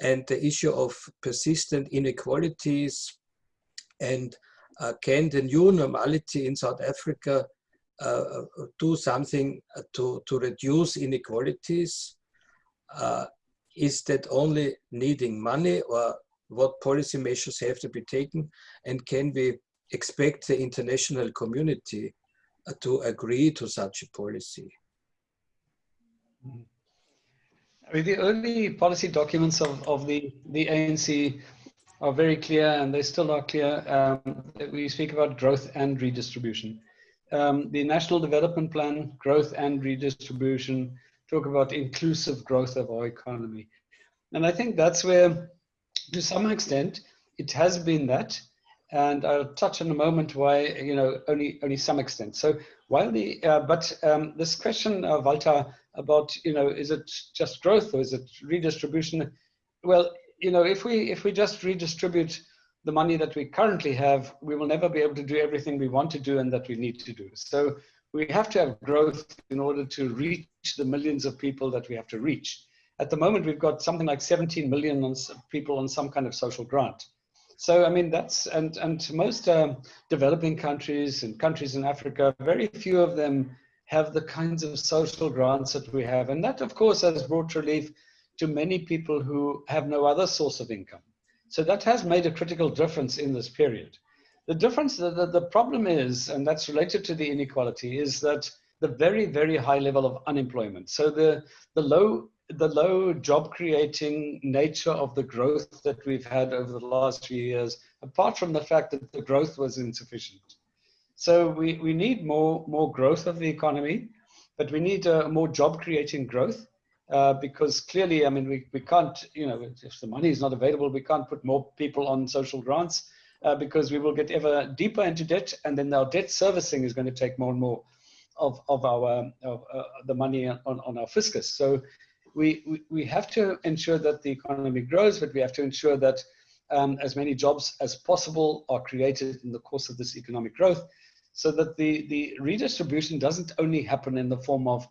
and the issue of persistent inequalities and uh, can the new normality in South Africa uh, do something to, to reduce inequalities? Uh, is that only needing money or what policy measures have to be taken? And can we expect the international community uh, to agree to such a policy? I mean, the early policy documents of, of the, the ANC are very clear and they still are clear. Um, we speak about growth and redistribution. Um, the National Development Plan, growth and redistribution, talk about inclusive growth of our economy. And I think that's where, to some extent, it has been that. and I'll touch in a moment why, you know, only only some extent. So while the, uh, but um, this question, uh, Walter, about, you know, is it just growth or is it redistribution? Well, you know, if we if we just redistribute the money that we currently have, we will never be able to do everything we want to do and that we need to do. So we have to have growth in order to reach the millions of people that we have to reach. At the moment, we've got something like 17 million on people on some kind of social grant. So, I mean, that's, and, and most um, developing countries and countries in Africa, very few of them have the kinds of social grants that we have. And that, of course, has brought relief to many people who have no other source of income. So that has made a critical difference in this period. The difference, the, the, the problem is, and that's related to the inequality, is that the very, very high level of unemployment. So the, the low the low job creating nature of the growth that we've had over the last few years, apart from the fact that the growth was insufficient. So we, we need more, more growth of the economy, but we need a more job creating growth uh, because clearly, I mean, we, we can't, you know, if the money is not available, we can't put more people on social grants uh, because we will get ever deeper into debt and then our debt servicing is going to take more and more of, of our, of, uh, the money on, on our fiscus. So we, we, we have to ensure that the economy grows, but we have to ensure that um, as many jobs as possible are created in the course of this economic growth so that the, the redistribution doesn't only happen in the form of,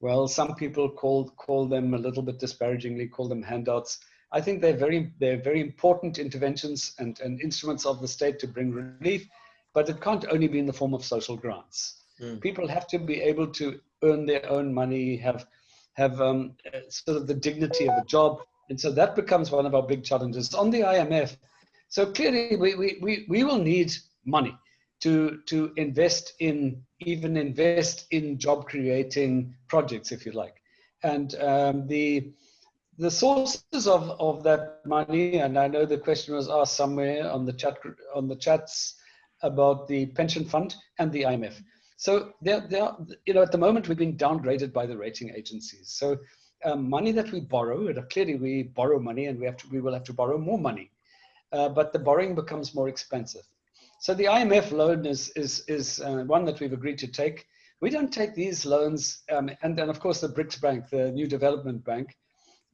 well, some people call, call them a little bit disparagingly, call them handouts. I think they're very, they're very important interventions and, and instruments of the state to bring relief, but it can't only be in the form of social grants. Mm. People have to be able to earn their own money, have have um, sort of the dignity of a job. And so that becomes one of our big challenges on the IMF. So clearly we, we, we, we will need money to, to invest in, even invest in job creating projects, if you like. And um, the, the sources of, of that money, and I know the question was asked somewhere on the chat on the chats about the pension fund and the IMF. So they're, they're, you know, at the moment we've been downgraded by the rating agencies. So um, money that we borrow, clearly we borrow money and we have to, we will have to borrow more money, uh, but the borrowing becomes more expensive. So the IMF loan is, is, is uh, one that we've agreed to take. We don't take these loans, um, and then of course the BRICS Bank, the New Development Bank,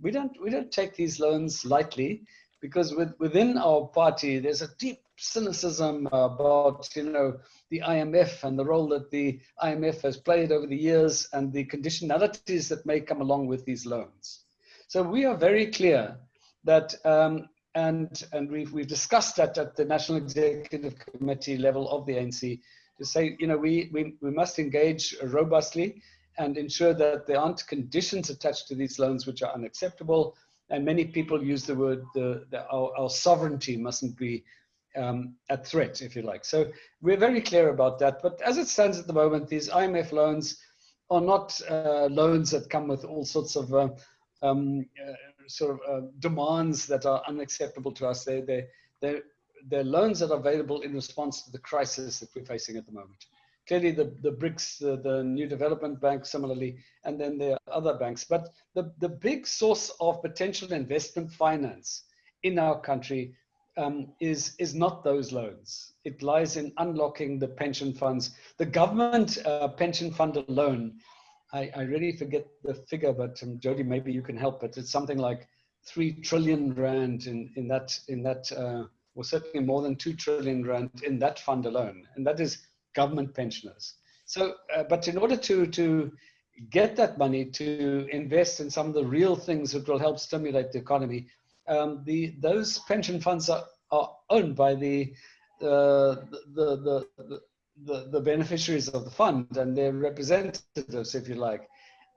we don't, we don't take these loans lightly because with, within our party, there's a deep cynicism about you know the IMF and the role that the IMF has played over the years and the conditionalities that may come along with these loans. So we are very clear that um, and and we've we've discussed that at the National Executive Committee level of the ANC to say you know we we, we must engage robustly and ensure that there aren't conditions attached to these loans which are unacceptable and many people use the word the, the our, our sovereignty mustn't be um, at threat, if you like. So we're very clear about that. But as it stands at the moment, these IMF loans are not uh, loans that come with all sorts of uh, um, uh, sort of uh, demands that are unacceptable to us. They, they, they're, they're loans that are available in response to the crisis that we're facing at the moment. Clearly, the, the BRICS, the, the New Development Bank, similarly, and then there are other banks. But the, the big source of potential investment finance in our country um, is, is not those loans. It lies in unlocking the pension funds. The government uh, pension fund alone, I, I really forget the figure, but um, Jody, maybe you can help, but it's something like 3 trillion rand in, in that, in that uh, or certainly more than 2 trillion rand in that fund alone. And that is government pensioners. So, uh, but in order to, to get that money to invest in some of the real things that will help stimulate the economy, um, the those pension funds are, are owned by the, uh, the, the, the, the, the beneficiaries of the fund and their representatives, if you like.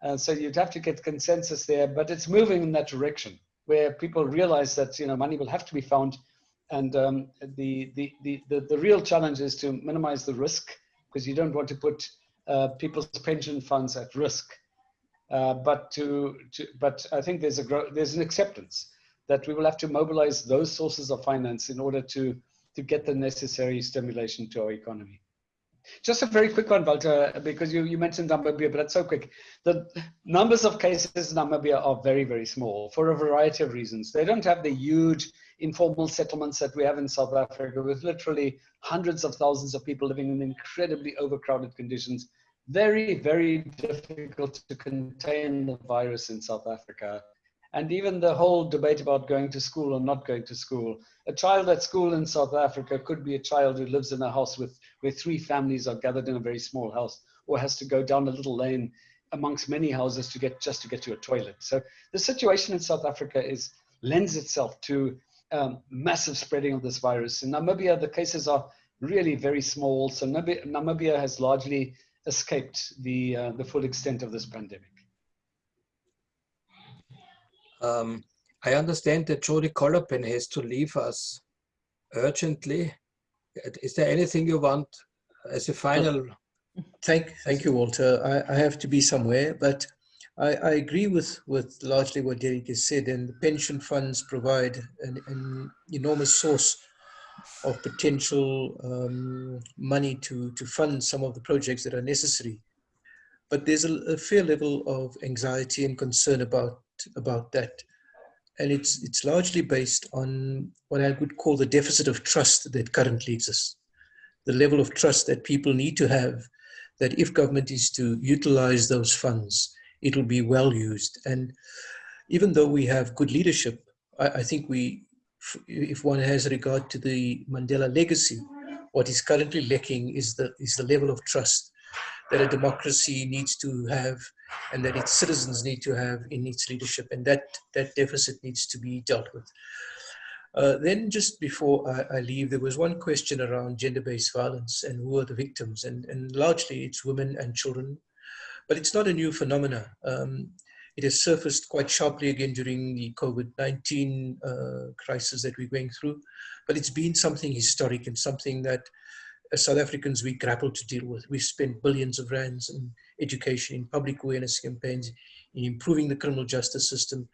And so you'd have to get consensus there, but it's moving in that direction where people realize that you know money will have to be found, and um, the, the, the the the real challenge is to minimize the risk because you don't want to put uh, people's pension funds at risk. Uh, but to, to but I think there's a there's an acceptance that we will have to mobilize those sources of finance in order to, to get the necessary stimulation to our economy. Just a very quick one, Walter, because you, you mentioned Namibia, but that's so quick. The numbers of cases in Namibia are very, very small for a variety of reasons. They don't have the huge informal settlements that we have in South Africa with literally hundreds of thousands of people living in incredibly overcrowded conditions. Very, very difficult to contain the virus in South Africa and even the whole debate about going to school or not going to school. A child at school in South Africa could be a child who lives in a house with where three families are gathered in a very small house, or has to go down a little lane amongst many houses to get just to get to a toilet. So the situation in South Africa is lends itself to um, massive spreading of this virus. In Namibia, the cases are really very small. So Namibia has largely escaped the uh, the full extent of this pandemic. Um, I understand that Jody Kollapen has to leave us urgently. Is there anything you want as a final? Thank, thank you, Walter. I, I have to be somewhere, but I, I, agree with, with largely what Derek has said, and the pension funds provide an, an enormous source of potential um, money to, to fund some of the projects that are necessary. But there's a, a fair level of anxiety and concern about about that. And it's, it's largely based on what I would call the deficit of trust that currently exists. The level of trust that people need to have that if government is to utilize those funds, it will be well used. And even though we have good leadership, I, I think we, if one has regard to the Mandela legacy, what is currently lacking is the, is the level of trust that a democracy needs to have and that its citizens need to have in its leadership. And that, that deficit needs to be dealt with. Uh, then just before I, I, leave, there was one question around gender-based violence and who are the victims. And, and largely it's women and children, but it's not a new phenomena. Um, it has surfaced quite sharply again during the COVID-19 uh, crisis that we're going through, but it's been something historic and something that as South Africans, we grapple to deal with. We've spent billions of rands in education, in public awareness campaigns, in improving the criminal justice system.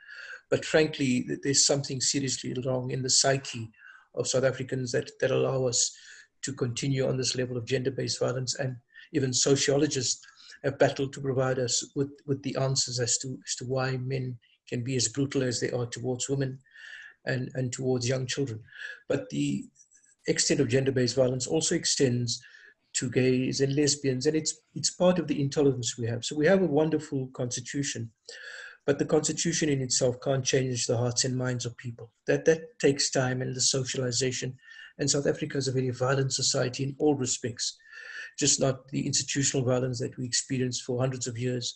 But frankly, there's something seriously wrong in the psyche of South Africans that, that allow us to continue on this level of gender-based violence. And even sociologists have battled to provide us with, with the answers as to, as to why men can be as brutal as they are towards women and, and towards young children. But the, extent of gender-based violence also extends to gays and lesbians, and it's, it's part of the intolerance we have. So we have a wonderful constitution, but the constitution in itself can't change the hearts and minds of people. That, that takes time and the socialization. And South Africa is a very violent society in all respects, just not the institutional violence that we experienced for hundreds of years,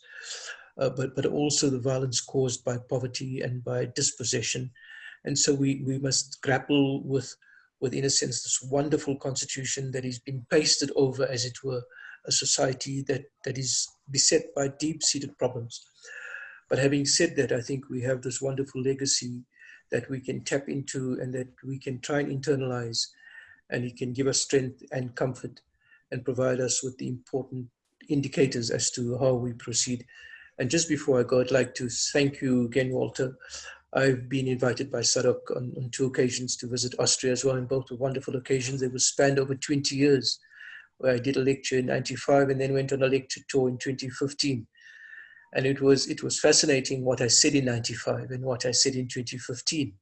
uh, but, but also the violence caused by poverty and by dispossession. And so we, we must grapple with with, in a sense, this wonderful constitution that has been pasted over, as it were, a society that, that is beset by deep-seated problems. But having said that, I think we have this wonderful legacy that we can tap into and that we can try and internalize, and it can give us strength and comfort and provide us with the important indicators as to how we proceed. And just before I go, I'd like to thank you again, Walter, I've been invited by SADOCC on, on, two occasions to visit Austria as well, and both were wonderful occasions. They were spanned over 20 years, where I did a lecture in 95 and then went on a lecture tour in 2015. And it was, it was fascinating what I said in 95 and what I said in 2015.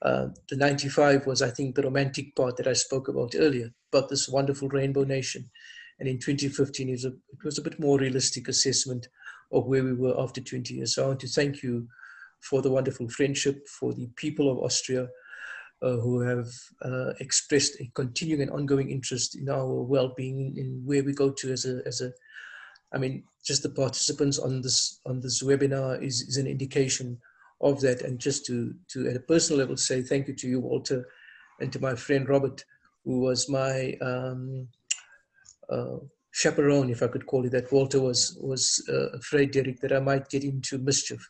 Uh, the 95 was, I think, the romantic part that I spoke about earlier, about this wonderful rainbow nation. And in 2015, it was a, it was a bit more realistic assessment of where we were after 20 years. So I want to thank you for the wonderful friendship, for the people of Austria uh, who have uh, expressed a continuing and ongoing interest in our well-being, in where we go to as a, as a, I mean, just the participants on this on this webinar is, is an indication of that. And just to, to, at a personal level, say thank you to you, Walter, and to my friend Robert, who was my um, uh, chaperone, if I could call it that. Walter was, was uh, afraid, Derek, that I might get into mischief.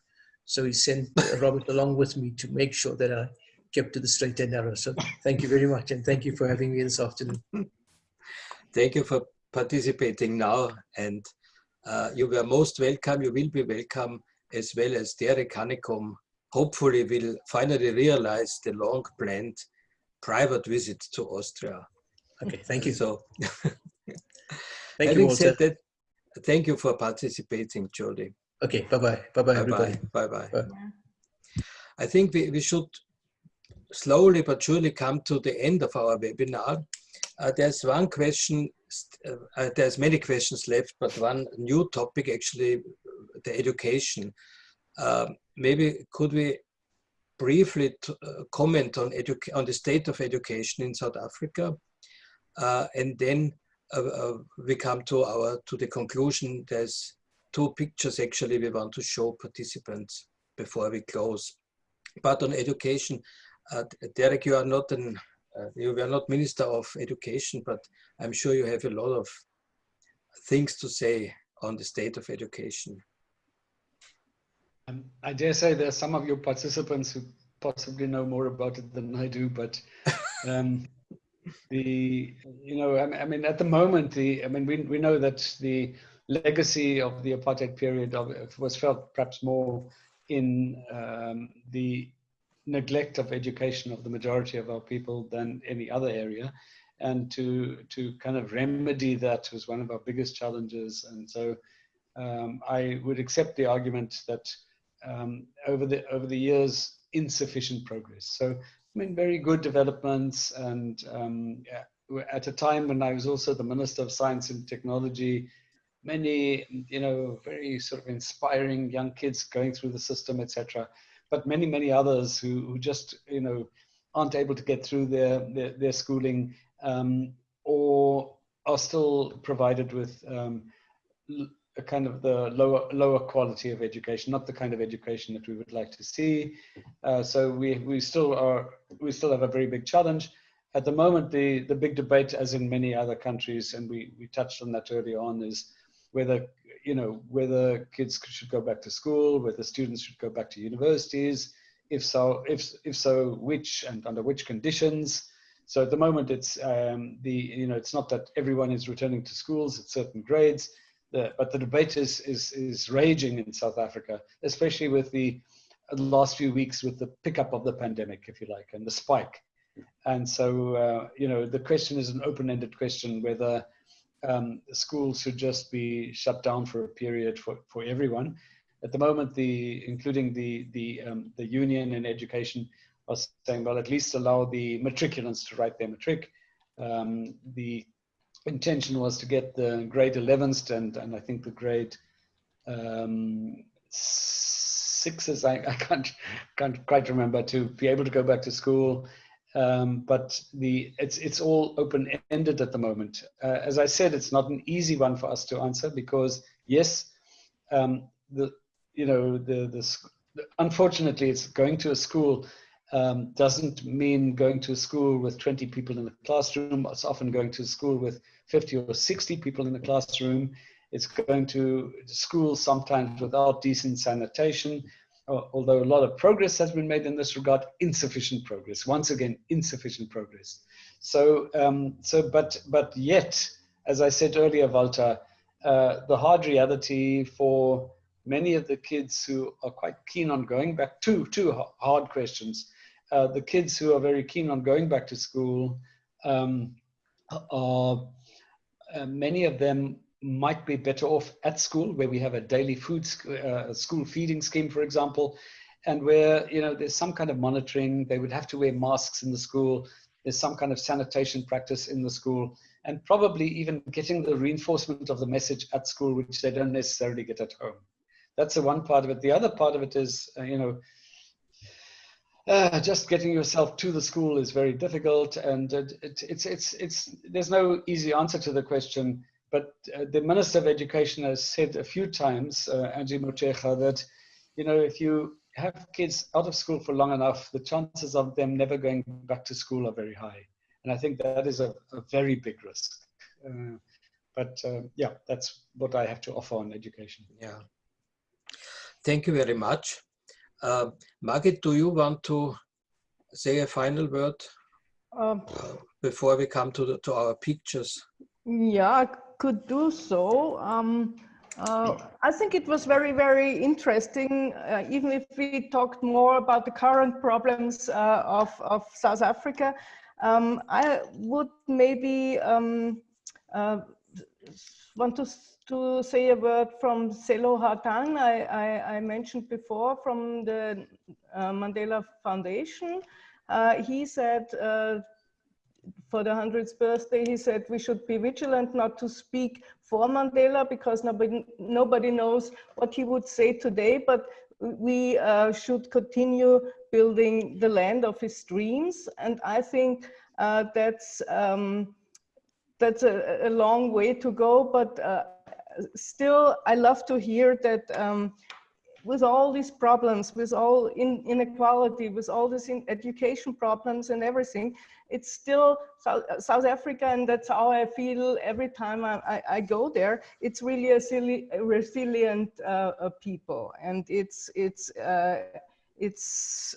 So he sent Robert along with me to make sure that I kept to the straight and narrow. So thank you very much. And thank you for having me this afternoon. Thank you for participating now. And uh, you were most welcome. You will be welcome as well as Derek Hanekom hopefully will finally realize the long planned private visit to Austria. Okay, thank you. So Thank Having you, Walter. said that, thank you for participating, Jody. Okay, bye-bye. Bye-bye, everybody. Bye-bye. Bye. I think we, we should slowly but surely come to the end of our webinar. Uh, there's one question, uh, uh, there's many questions left, but one new topic actually, the education. Um, maybe could we briefly uh, comment on, on the state of education in South Africa? Uh, and then uh, we come to our to the conclusion. There's two pictures actually we want to show participants before we close. But on education, uh, Derek, you are not an uh, you were not Minister of Education, but I'm sure you have a lot of things to say on the state of education. Um, I dare say there are some of your participants who possibly know more about it than I do, but um, the you know I mean at the moment the I mean we we know that the legacy of the apartheid period of, was felt perhaps more in um, the neglect of education of the majority of our people than any other area. And to, to kind of remedy that was one of our biggest challenges. And so um, I would accept the argument that um, over, the, over the years, insufficient progress. So, I mean, very good developments. And um, at a time when I was also the Minister of Science and Technology, many, you know, very sort of inspiring young kids going through the system, etc but many, many others who, who just, you know, aren't able to get through their, their, their schooling um, or are still provided with um, a kind of the lower, lower quality of education, not the kind of education that we would like to see. Uh, so we, we still are, we still have a very big challenge. At the moment, the, the big debate, as in many other countries, and we, we touched on that early on, is whether you know, whether kids should go back to school, whether students should go back to universities, if so, if, if so, which and under which conditions. So at the moment, it's um, the, you know, it's not that everyone is returning to schools at certain grades, the, but the debate is, is, is raging in South Africa, especially with the, last few weeks with the pickup of the pandemic, if you like, and the spike. And so, uh, you know, the question is an open-ended question whether um, schools should just be shut down for a period for, for everyone. At the moment, the including the the um, the union and education are saying, well, at least allow the matriculants to write their matric. Um, the intention was to get the grade 11th and and I think the grade um, sixes. I, I can't can't quite remember to be able to go back to school um, but the it's it's all open ended at the moment. Uh, as I said, it's not an easy one for us to answer because yes, um, the you know the, the unfortunately it's going to a school um, doesn't mean going to a school with 20 people in the classroom. It's often going to a school with 50 or 60 people in the classroom. It's going to school sometimes without decent sanitation although a lot of progress has been made in this regard, insufficient progress. Once again, insufficient progress. So, um, so, but, but yet, as I said earlier, Walter, uh, the hard reality for many of the kids who are quite keen on going back, two, two hard questions. Uh, the kids who are very keen on going back to school um, are, uh, many of them might be better off at school where we have a daily food uh, school feeding scheme for example and where you know there's some kind of monitoring. They would have to wear masks in the school. There's some kind of sanitation practice in the school and probably even getting the reinforcement of the message at school which they don't necessarily get at home. That's the one part of it. The other part of it is uh, you know uh, just getting yourself to the school is very difficult and it, it, it's it's it's there's no easy answer to the question but uh, the Minister of Education has said a few times, uh, Angie Motshekga, that you know if you have kids out of school for long enough, the chances of them never going back to school are very high, and I think that is a, a very big risk. Uh, but uh, yeah, that's what I have to offer on education. Yeah. Thank you very much. Uh, Margit, do you want to say a final word um, uh, before we come to the, to our pictures? Yeah, could do so. Um, uh, I think it was very, very interesting, uh, even if we talked more about the current problems uh, of, of South Africa. Um, I would maybe um, uh, want to, to say a word from Sello Hatang, I, I, I, mentioned before from the uh, Mandela Foundation. Uh, he said for the 100th birthday, he said we should be vigilant not to speak for Mandela because nobody, nobody knows what he would say today, but we uh, should continue building the land of his dreams. And I think uh, that's, um, that's a, a, long way to go, but uh, still I love to hear that um, with all these problems, with all in, inequality, with all these in education problems and everything, it's still South, South, Africa, and that's how I feel every time I, I, I go there. It's really a, silly, resilient uh, people, and it's it's uh, it's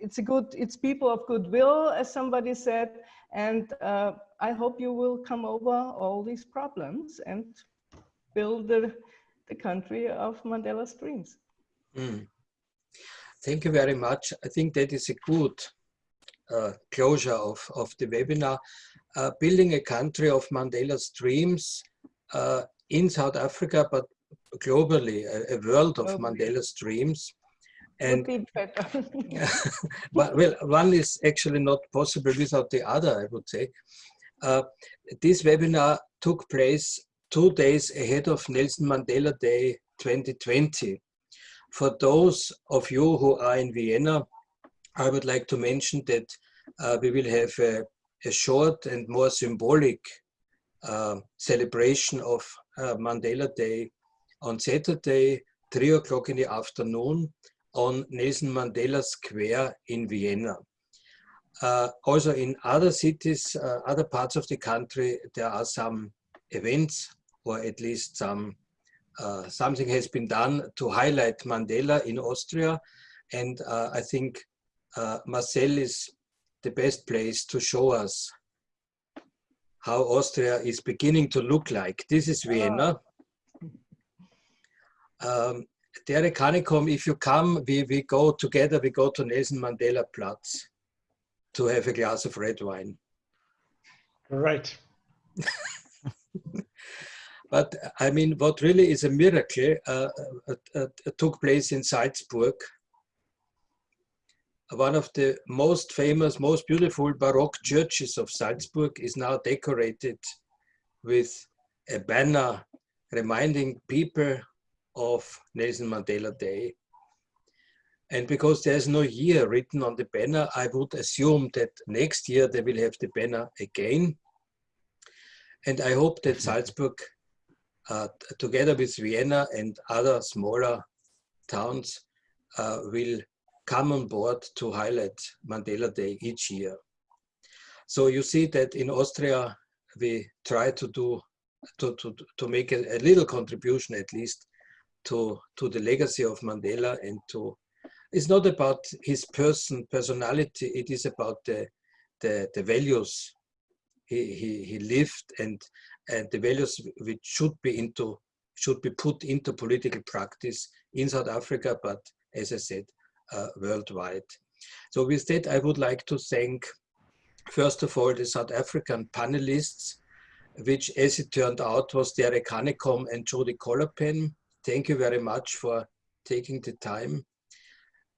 it's a good it's people of goodwill, as somebody said, and uh, I hope you will come over all these problems and build the the country of Mandela's dreams. Mm. Thank you very much. I think that is a good uh, closure of, of the webinar. Uh, building a country of Mandela's dreams uh, in South Africa, but globally, a, a world of Mandela's dreams. And but, well, one is actually not possible without the other, I would say. Uh, this webinar took place two days ahead of Nelson Mandela Day 2020. For those of you who are in Vienna, I would like to mention that uh, we will have a, a, short and more symbolic uh, celebration of uh, Mandela Day on Saturday, 3 o'clock in the afternoon on Nelson Mandela Square in Vienna. Uh, also in other cities, uh, other parts of the country, there are some events or at least some uh, something has been done to highlight Mandela in Austria. And uh, I think uh, Marcel is the best place to show us how Austria is beginning to look like. This is Vienna. Um, Derek Hanekom, if you come, we, we go together, we go to Nelson Mandela Platz to have a glass of red wine. Right. But I mean, what really is a miracle uh, uh, uh, took place in Salzburg. One of the most famous, most beautiful Baroque churches of Salzburg is now decorated with a banner reminding people of Nelson Mandela Day. And because there's no year written on the banner, I would assume that next year they will have the banner again. And I hope that Salzburg uh, together with Vienna and other smaller towns, uh, will come on board to highlight Mandela Day each year. So you see that in Austria, we try to do, to, to, to make a, a little contribution at least to, to the legacy of Mandela and to, it's not about his person, personality, it is about the, the, the values he, he, lived and and the values which should be into should be put into political practice in South Africa, but as I said, uh, worldwide. So with that, I would like to thank, first of all, the South African panelists, which as it turned out was Derek Hanekom and Jody Kollapen. Thank you very much for taking the time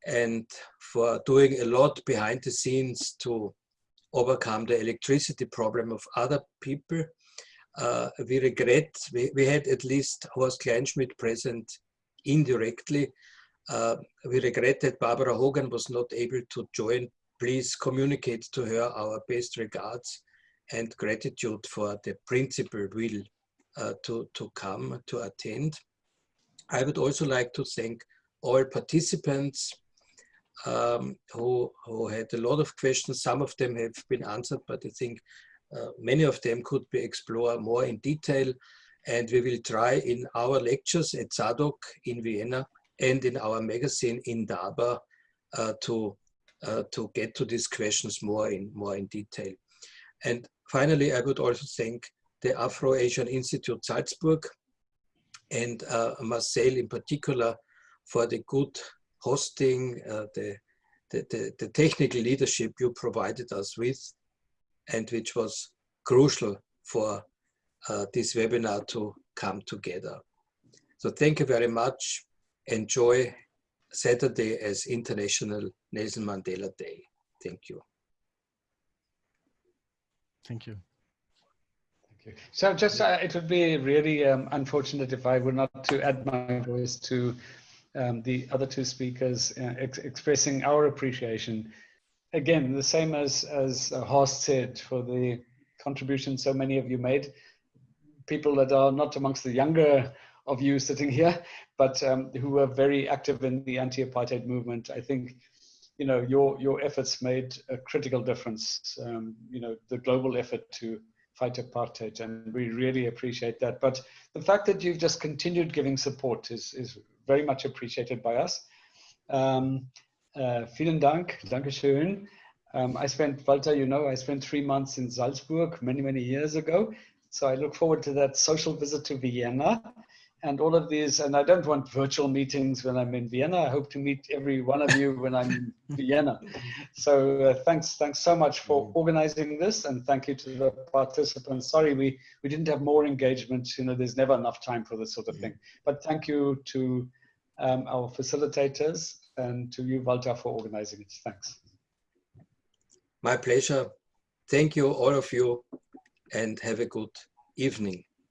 and for doing a lot behind the scenes to overcome the electricity problem of other people uh, we regret, we, we had at least Horst Kleinschmidt present indirectly. Uh, we regret that Barbara Hogan was not able to join. Please communicate to her our best regards and gratitude for the principal will uh, to, to come to attend. I would also like to thank all participants um, who, who had a lot of questions. Some of them have been answered, but I think uh, many of them could be explored more in detail and we will try in our lectures at SADOCC in Vienna and in our magazine Indaba uh, to, uh, to get to these questions more in, more in detail. And finally, I would also thank the Afro-Asian Institute Salzburg and uh, Marcel in particular for the good hosting, uh, the, the, the, the technical leadership you provided us with and which was crucial for uh, this webinar to come together. So thank you very much. Enjoy Saturday as International Nelson Mandela Day. Thank you. Thank you. Thank you. So just, uh, it would be really um, unfortunate if I were not to add my voice to um, the other two speakers uh, ex expressing our appreciation. Again, the same as, as uh, Horst said, for the contribution so many of you made. People that are not amongst the younger of you sitting here, but um, who were very active in the anti-apartheid movement. I think, you know, your your efforts made a critical difference. Um, you know, the global effort to fight apartheid, and we really appreciate that. But the fact that you've just continued giving support is is very much appreciated by us. Um, uh, vielen Dank, Dankeschön. Um, I spent, Walter, you know, I spent three months in Salzburg many, many years ago. So I look forward to that social visit to Vienna and all of these. And I don't want virtual meetings when I'm in Vienna. I hope to meet every one of you when I'm in Vienna. So uh, thanks, thanks so much for organizing this, and thank you to the participants. Sorry, we we didn't have more engagement. You know, there's never enough time for this sort of thing. But thank you to um, our facilitators and to you, Walter, for organizing it. Thanks. My pleasure. Thank you, all of you, and have a good evening.